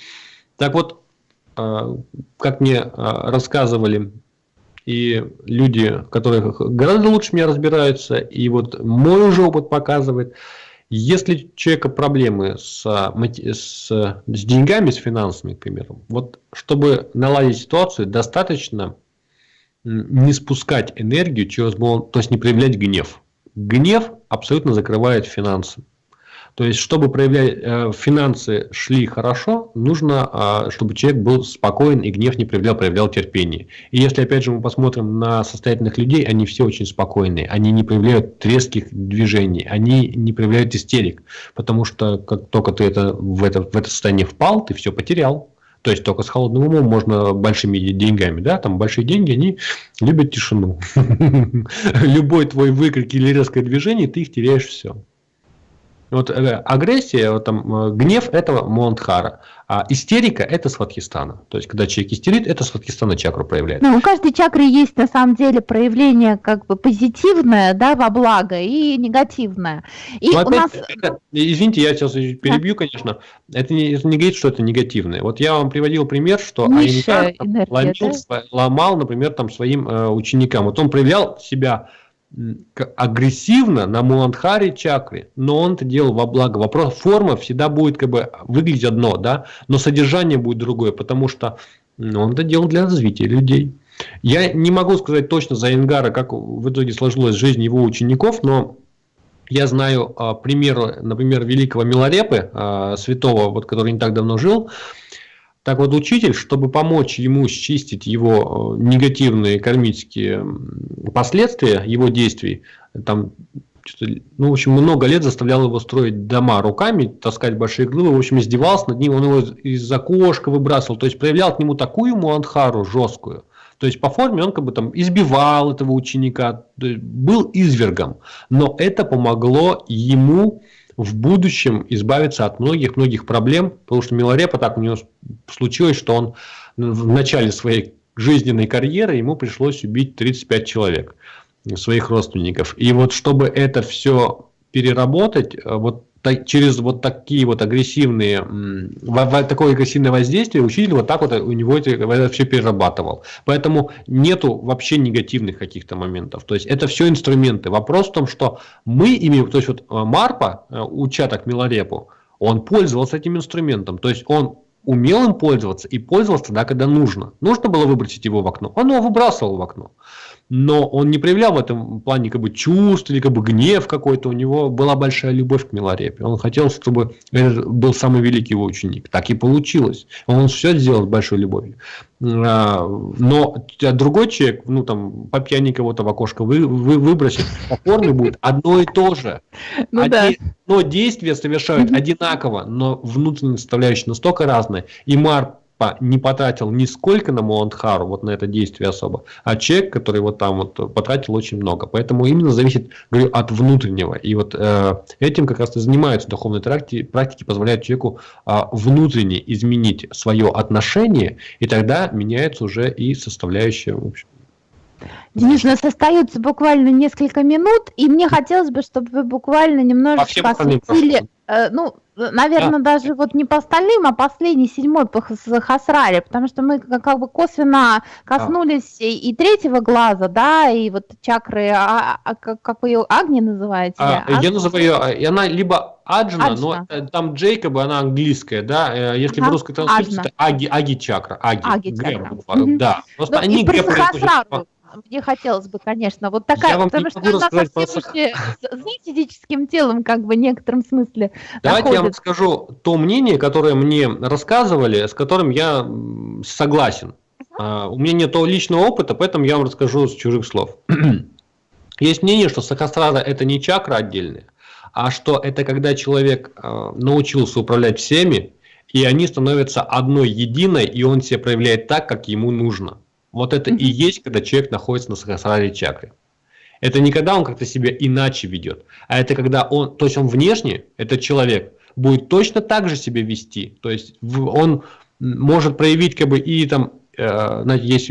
Так вот, э, как мне э, рассказывали и люди, которые гораздо лучше меня разбираются, и вот мой уже опыт показывает, если у человека проблемы с, с, с деньгами, с финансами, к примеру, вот чтобы наладить ситуацию, достаточно не спускать энергию через то есть не проявлять гнев. Гнев абсолютно закрывает финансы. То есть, чтобы проявлять э, финансы шли хорошо, нужно, э, чтобы человек был спокоен и гнев не проявлял, проявлял терпение. И если, опять же, мы посмотрим на состоятельных людей, они все очень спокойные, они не проявляют резких движений, они не проявляют истерик, потому что как только ты это, в, это, в это состояние впал, ты все потерял. То есть только с холодным умом можно большими деньгами, да, там большие деньги, они любят тишину. Любой твой выкрик или резкое движение, ты их теряешь все. Вот э, агрессия, вот, там, э, гнев – это Монтхара, а истерика – это Сватхистана. То есть, когда человек истерит, это Сватхистана чакру проявляет. Ну, у каждой чакры есть на самом деле проявление как бы позитивное, да, во благо и негативное. И ну, опять, нас... это, извините, я сейчас перебью, да. конечно. Это не, это не говорит, что это негативное. Вот я вам приводил пример, что Аинкар ломил, да? ломал, например, там своим э, ученикам. Вот он проявлял себя агрессивно на Муладхаре чакре, но он это делал во благо. Вопрос, форма всегда будет как бы выглядеть одно, да, но содержание будет другое, потому что он это делал для развития людей. Я не могу сказать точно за Ингара, как в итоге сложилась жизнь его учеников, но я знаю а, пример, например, великого Миларепы, а, святого, вот, который не так давно жил, так вот, учитель, чтобы помочь ему счистить его э, негативные кармические последствия его действий, там, ну, в общем, много лет заставлял его строить дома руками, таскать большие глыбы, в общем, издевался над ним, он его из окошка выбрасывал, то есть проявлял к нему такую муанхару жесткую, то есть по форме он как бы там избивал этого ученика, был извергом, но это помогло ему в будущем избавиться от многих-многих проблем, потому что Миларепа так у него случилось, что он в начале своей жизненной карьеры ему пришлось убить 35 человек своих родственников. И вот чтобы это все переработать, вот через вот такие вот агрессивные, такое агрессивное воздействие учитель вот так вот у него это, это все перерабатывал. Поэтому нету вообще негативных каких-то моментов. То есть это все инструменты. Вопрос в том, что мы имеем, то есть вот э, Марпа, э, уча так Милорепу, он пользовался этим инструментом. То есть он умел им пользоваться и пользовался тогда, когда нужно. Нужно было выбросить его в окно, он его выбрасывал в окно но он не проявлял в этом плане как бы чувств или как бы гнев какой-то. У него была большая любовь к Миларепе. Он хотел, чтобы это был самый великий его ученик. Так и получилось. Он все сделал с большой любовью. А, но другой человек, ну там по пьяни кого-то в окошко вы, вы выбросит, покорный будет одно и то же. Ну, Один, да. Но действия совершают одинаково, но внутренняя составляющая настолько разная. И Мар не потратил нисколько на Муандхару, вот на это действие особо, а человек, который вот там вот потратил очень много. Поэтому именно зависит, говорю, от внутреннего. И вот э, этим как раз и занимаются духовные практики, практики позволяют человеку э, внутренне изменить свое отношение, и тогда меняется уже и составляющая, в общем, Денис, у нас остается буквально несколько минут, и мне хотелось бы, чтобы вы буквально немножечко осветили, э, ну, наверное, да. даже вот не по остальным, а последний, седьмой по Хасраре, потому что мы как бы косвенно коснулись а. и, третьего глаза, да, и вот чакры, а, а, как, как вы ее, Агни называете? А, я называю ее, а, она либо Аджна, Аджна, но э, там Джейкоба, она английская, да, э, если ага. в русской транскрипции, это Аги, Аги чакра, Аги, Аги чакра. да. Просто ну, они... И про Сахасрару, мне хотелось бы, конечно, вот такая, потому что она совсем уже за физическим телом, как бы в некотором смысле. Давайте находит. я вам скажу то мнение, которое мне рассказывали, с которым я согласен. Uh-huh. у меня нет личного опыта, поэтому я вам расскажу с чужих слов. Есть мнение, что сахасрара это не чакра отдельная, а что это когда человек э, научился управлять всеми, и они становятся одной единой, и он себя проявляет так, как ему нужно. Вот это и есть, когда человек находится на сахасраре чакре. Это не когда он как-то себя иначе ведет, а это когда он, то есть он внешне, этот человек, будет точно так же себя вести. То есть он может проявить как бы и там э, знаете, есть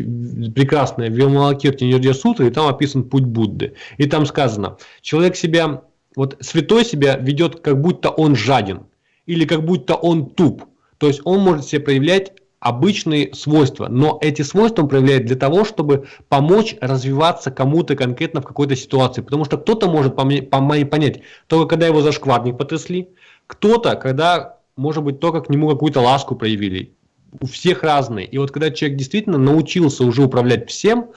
прекрасная Вилмалакирти Нирдия Сутра, и там описан путь Будды. И там сказано, человек себя, вот святой себя ведет, как будто он жаден, или как будто он туп. То есть он может себя проявлять обычные свойства, но эти свойства он проявляет для того, чтобы помочь развиваться кому-то конкретно в какой-то ситуации, потому что кто-то может понять, только когда его за шкварник потрясли, кто-то, когда, может быть, только к нему какую-то ласку проявили, у всех разные. И вот когда человек действительно научился уже управлять всем,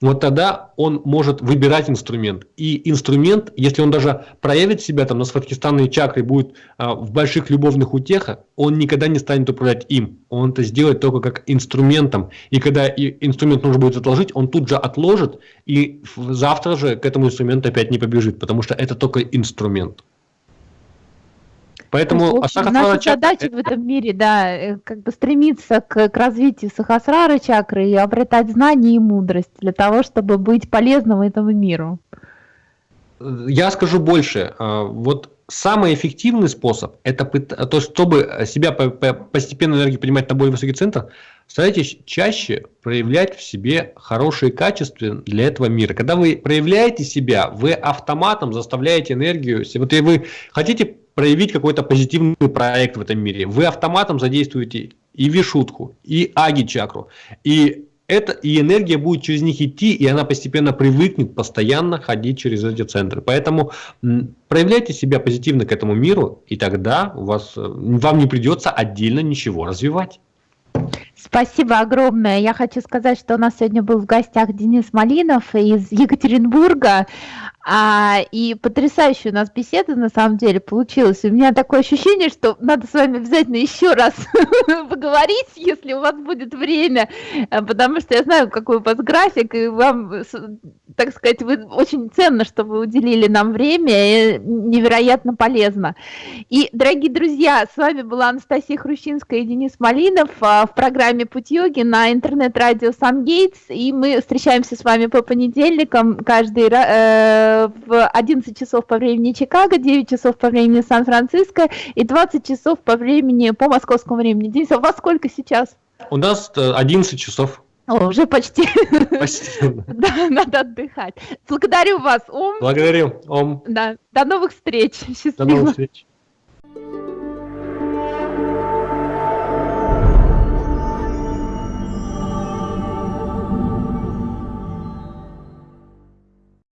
вот тогда он может выбирать инструмент. И инструмент, если он даже проявит себя там на сватхистанной чакре, будет а, в больших любовных утехах, он никогда не станет управлять им. Он это сделает только как инструментом. И когда и инструмент нужно будет отложить, он тут же отложит, и завтра же к этому инструменту опять не побежит, потому что это только инструмент. Поэтому есть, общем, наша чакра... задача в этом мире, да, э, как бы стремиться к, к развитию сахасрары чакры и обретать знания и мудрость для того, чтобы быть полезным этому миру. Я скажу больше. А, вот самый эффективный способ, это то, чтобы себя постепенно энергию поднимать на более высокий центр, старайтесь чаще проявлять в себе хорошие качества для этого мира. Когда вы проявляете себя, вы автоматом заставляете энергию. Вот и вы хотите проявить какой-то позитивный проект в этом мире. Вы автоматом задействуете и вишутку, и аги-чакру, и это, и энергия будет через них идти, и она постепенно привыкнет постоянно ходить через эти центры. Поэтому проявляйте себя позитивно к этому миру, и тогда у вас, э, вам не придется отдельно ничего развивать. Спасибо огромное. Я хочу сказать, что у нас сегодня был в гостях Денис Малинов из Екатеринбурга. А, и потрясающая у нас беседа на самом деле получилась. У меня такое ощущение, что надо с вами обязательно еще раз поговорить, если у вас будет время, а, потому что я знаю, какой у вас график, и вам, так сказать, вы очень ценно, что вы уделили нам время, и невероятно полезно. И, дорогие друзья, с вами была Анастасия Хрущинская и Денис Малинов а, в программе «Путь йоги» на интернет-радио «Сан-Гейтс», и мы встречаемся с вами по понедельникам каждый раз в 11 часов по времени Чикаго, 9 часов по времени Сан-Франциско и 20 часов по времени, по московскому времени. Денис, а у вас сколько сейчас? У нас 11 э, часов. О, уже почти. Почти. да, надо отдыхать. Благодарю вас, Ом. Благодарю, Ом. Да. До новых встреч. Счастливо. До новых встреч.